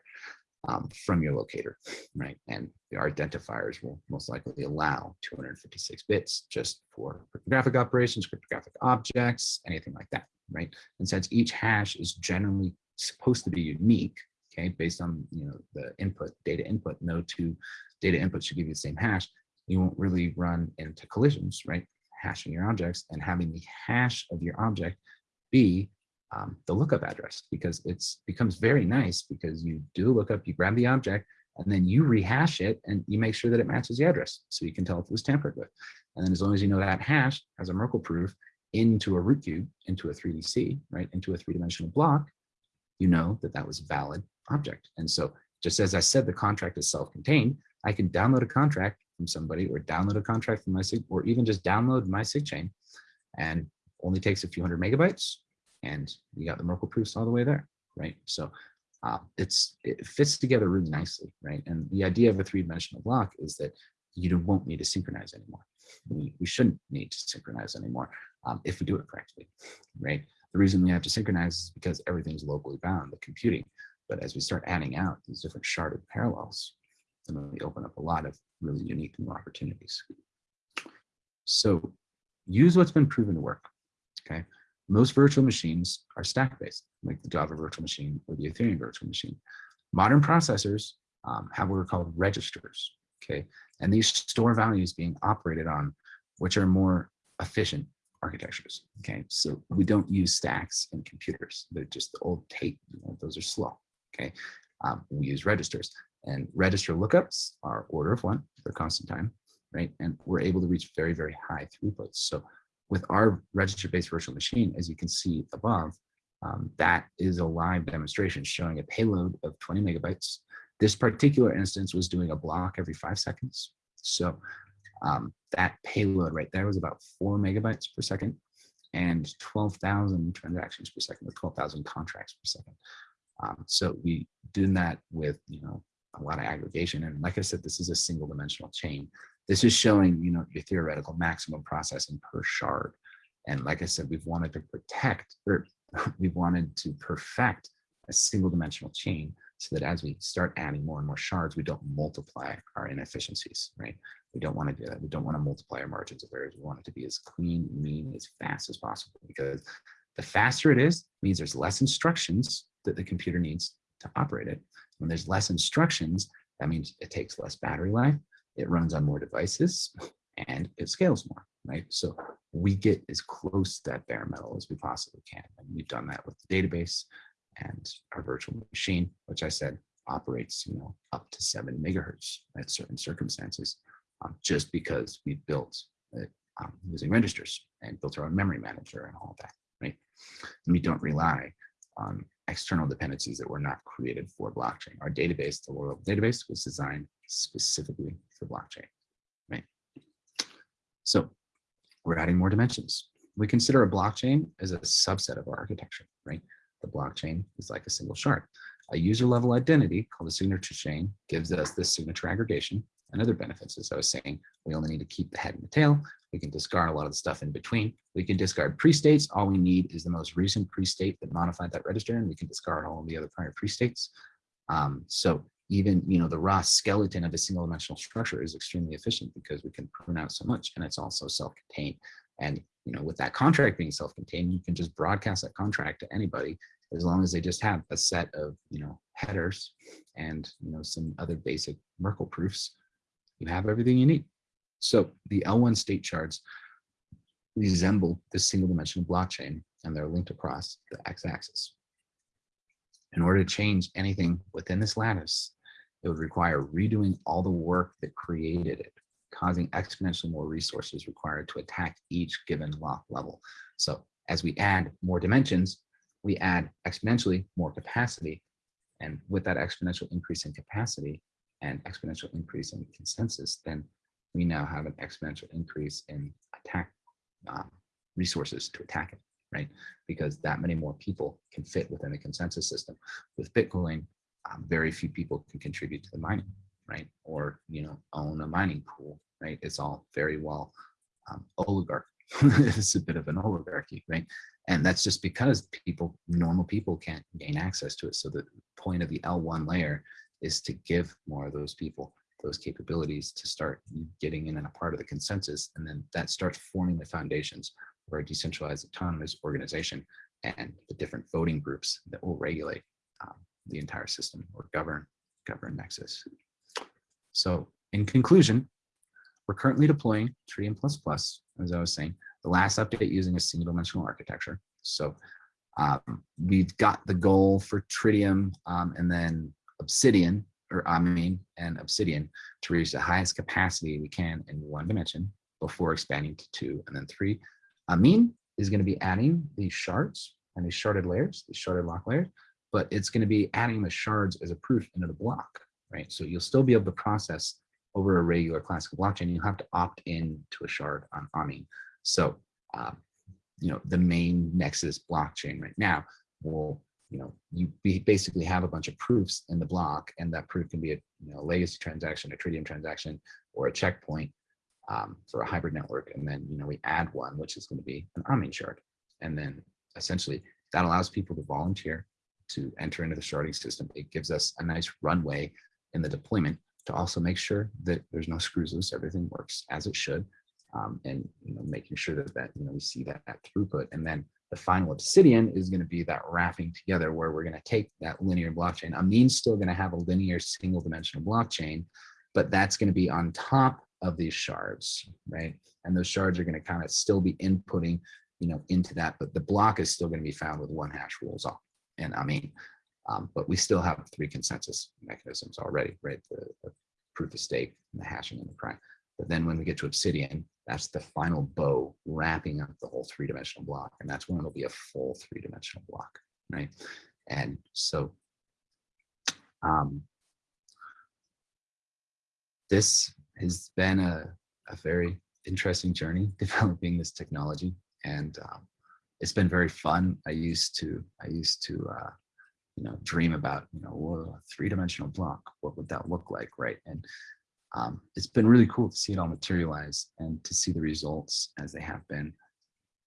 um, from your locator, right? And our identifiers will most likely allow 256 bits just for cryptographic operations, cryptographic objects, anything like that, right? And since each hash is generally supposed to be unique, okay, based on you know the input, data input, no two data inputs should give you the same hash, you won't really run into collisions, right? Hashing your objects and having the hash of your object be um, the lookup address because it's becomes very nice because you do lookup, you grab the object, and then you rehash it and you make sure that it matches the address so you can tell if it was tampered with. And then as long as you know that hash has a Merkle proof into a root cube, into a 3DC, right, into a three-dimensional block, you know that that was a valid object. And so just as I said, the contract is self-contained, I can download a contract from somebody or download a contract from my SIG, or even just download my SIG chain and only takes a few hundred megabytes and you got the Merkle proofs all the way there, right? So uh, it's it fits together really nicely, right? And the idea of a three-dimensional block is that you won't need to synchronize anymore. We, we shouldn't need to synchronize anymore um, if we do it correctly, right? The reason we have to synchronize is because everything's locally bound, the computing. But as we start adding out these different sharded parallels, then we open up a lot of really unique new opportunities. So use what's been proven to work, okay? Most virtual machines are stack-based, like the Java virtual machine or the Ethereum virtual machine. Modern processors um, have what are called registers, okay? And these store values being operated on, which are more efficient architectures, okay? So we don't use stacks in computers. They're just the old tape, you know, those are slow, okay? Um, we use registers and register lookups are order of one, they're constant time, right? And we're able to reach very, very high throughputs. So with our register-based virtual machine, as you can see above, um, that is a live demonstration showing a payload of 20 megabytes. This particular instance was doing a block every five seconds. So um, that payload right there was about four megabytes per second and 12,000 transactions per second or 12,000 contracts per second. Um, so we did that with, you know, a lot of aggregation. And like I said, this is a single dimensional chain. This is showing, you know, your theoretical maximum processing per shard. And like I said, we've wanted to protect, or we've wanted to perfect a single dimensional chain so that as we start adding more and more shards, we don't multiply our inefficiencies, right? We don't want to do that. We don't want to multiply our margins of errors. We want it to be as clean, mean, as fast as possible because the faster it is, means there's less instructions that the computer needs to operate it. When there's less instructions, that means it takes less battery life, it runs on more devices and it scales more, right? So we get as close to that bare metal as we possibly can. And we've done that with the database and our virtual machine, which I said operates, you know, up to seven megahertz at certain circumstances, um, just because we built it um, using registers and built our own memory manager and all that, right? And we don't rely on external dependencies that were not created for blockchain. Our database, the Laurel database, was designed specifically for blockchain, right? So we're adding more dimensions. We consider a blockchain as a subset of our architecture, right? The blockchain is like a single shard. A user level identity called a signature chain gives us this signature aggregation and other benefits. As I was saying, we only need to keep the head and the tail. We can discard a lot of the stuff in between. We can discard pre-states. All we need is the most recent pre-state that modified that register, and we can discard all of the other prior pre-states. Um, so even you know the raw skeleton of a single dimensional structure is extremely efficient because we can prune out so much, and it's also self-contained. And you know, with that contract being self-contained, you can just broadcast that contract to anybody as long as they just have a set of you know headers and you know some other basic Merkle proofs you have everything you need. So the L1 state shards resemble this single dimensional blockchain and they're linked across the x-axis. In order to change anything within this lattice, it would require redoing all the work that created it, causing exponentially more resources required to attack each given lock level. So as we add more dimensions, we add exponentially more capacity. And with that exponential increase in capacity, and exponential increase in consensus, then we now have an exponential increase in attack um, resources to attack it, right? Because that many more people can fit within the consensus system. With Bitcoin, um, very few people can contribute to the mining, right? Or, you know, own a mining pool, right? It's all very well um, oligarch. it's a bit of an oligarchy, right? And that's just because people, normal people can't gain access to it. So the point of the L1 layer is to give more of those people those capabilities to start getting in and a part of the consensus. And then that starts forming the foundations for a decentralized autonomous organization and the different voting groups that will regulate um, the entire system or govern, govern Nexus. So in conclusion, we're currently deploying Tritium++, Plus, as I was saying, the last update using a single dimensional architecture. So um, we've got the goal for Tritium um, and then Obsidian, or Amine and Obsidian to reach the highest capacity we can in one dimension before expanding to two and then three. Amine is going to be adding these shards and these sharded layers, these sharded lock layers, but it's going to be adding the shards as a proof into the block, right? So you'll still be able to process over a regular classical blockchain. You'll have to opt in to a shard on Amine. So, um, you know, the main Nexus blockchain right now will, you know, you basically have a bunch of proofs in the block, and that proof can be a you know, legacy transaction, a Tritium transaction, or a checkpoint um, for a hybrid network. And then, you know, we add one, which is going to be an Amine shard. And then essentially that allows people to volunteer to enter into the sharding system. It gives us a nice runway in the deployment to also make sure that there's no screws loose, everything works as it should. Um, and you know, making sure that, that you know we see that, that throughput. And then the final obsidian is going to be that wrapping together where we're going to take that linear blockchain. Amine's still going to have a linear single dimensional blockchain, but that's going to be on top of these shards, right? And those shards are going to kind of still be inputting, you know, into that, but the block is still going to be found with one hash rules off. And Amine, um, but we still have three consensus mechanisms already, right? The, the proof of stake, and the hashing, and the prime. But then when we get to Obsidian, that's the final bow wrapping up the whole three-dimensional block, and that's when it'll be a full three-dimensional block, right? And so um, this has been a, a very interesting journey developing this technology, and um, it's been very fun. I used to I used to uh, you know dream about you know a three-dimensional block. What would that look like, right? And um, it's been really cool to see it all materialize and to see the results as they have been.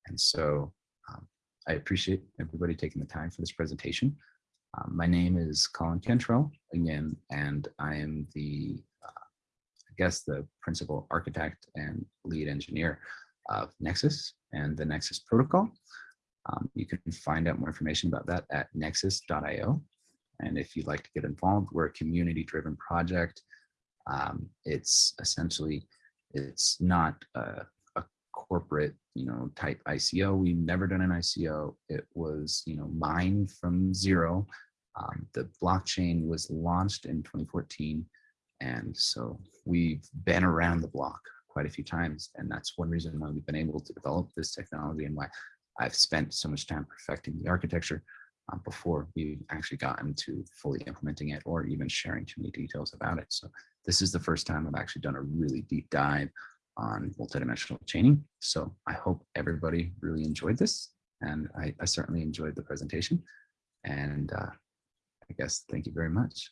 And so um, I appreciate everybody taking the time for this presentation. Um, my name is Colin Cantrell again, and I am the, uh, I guess, the principal architect and lead engineer of Nexus and the Nexus protocol. Um, you can find out more information about that at nexus.io. And if you'd like to get involved, we're a community driven project. Um, it's essentially, it's not a, a, corporate, you know, type ICO. We've never done an ICO. It was, you know, mined from zero. Um, the blockchain was launched in 2014. And so we've been around the block quite a few times. And that's one reason why we've been able to develop this technology and why I've spent so much time perfecting the architecture um, before we've actually gotten to fully implementing it or even sharing too many details about it. So this is the first time I've actually done a really deep dive on multidimensional chaining. So I hope everybody really enjoyed this. And I, I certainly enjoyed the presentation. And uh, I guess thank you very much.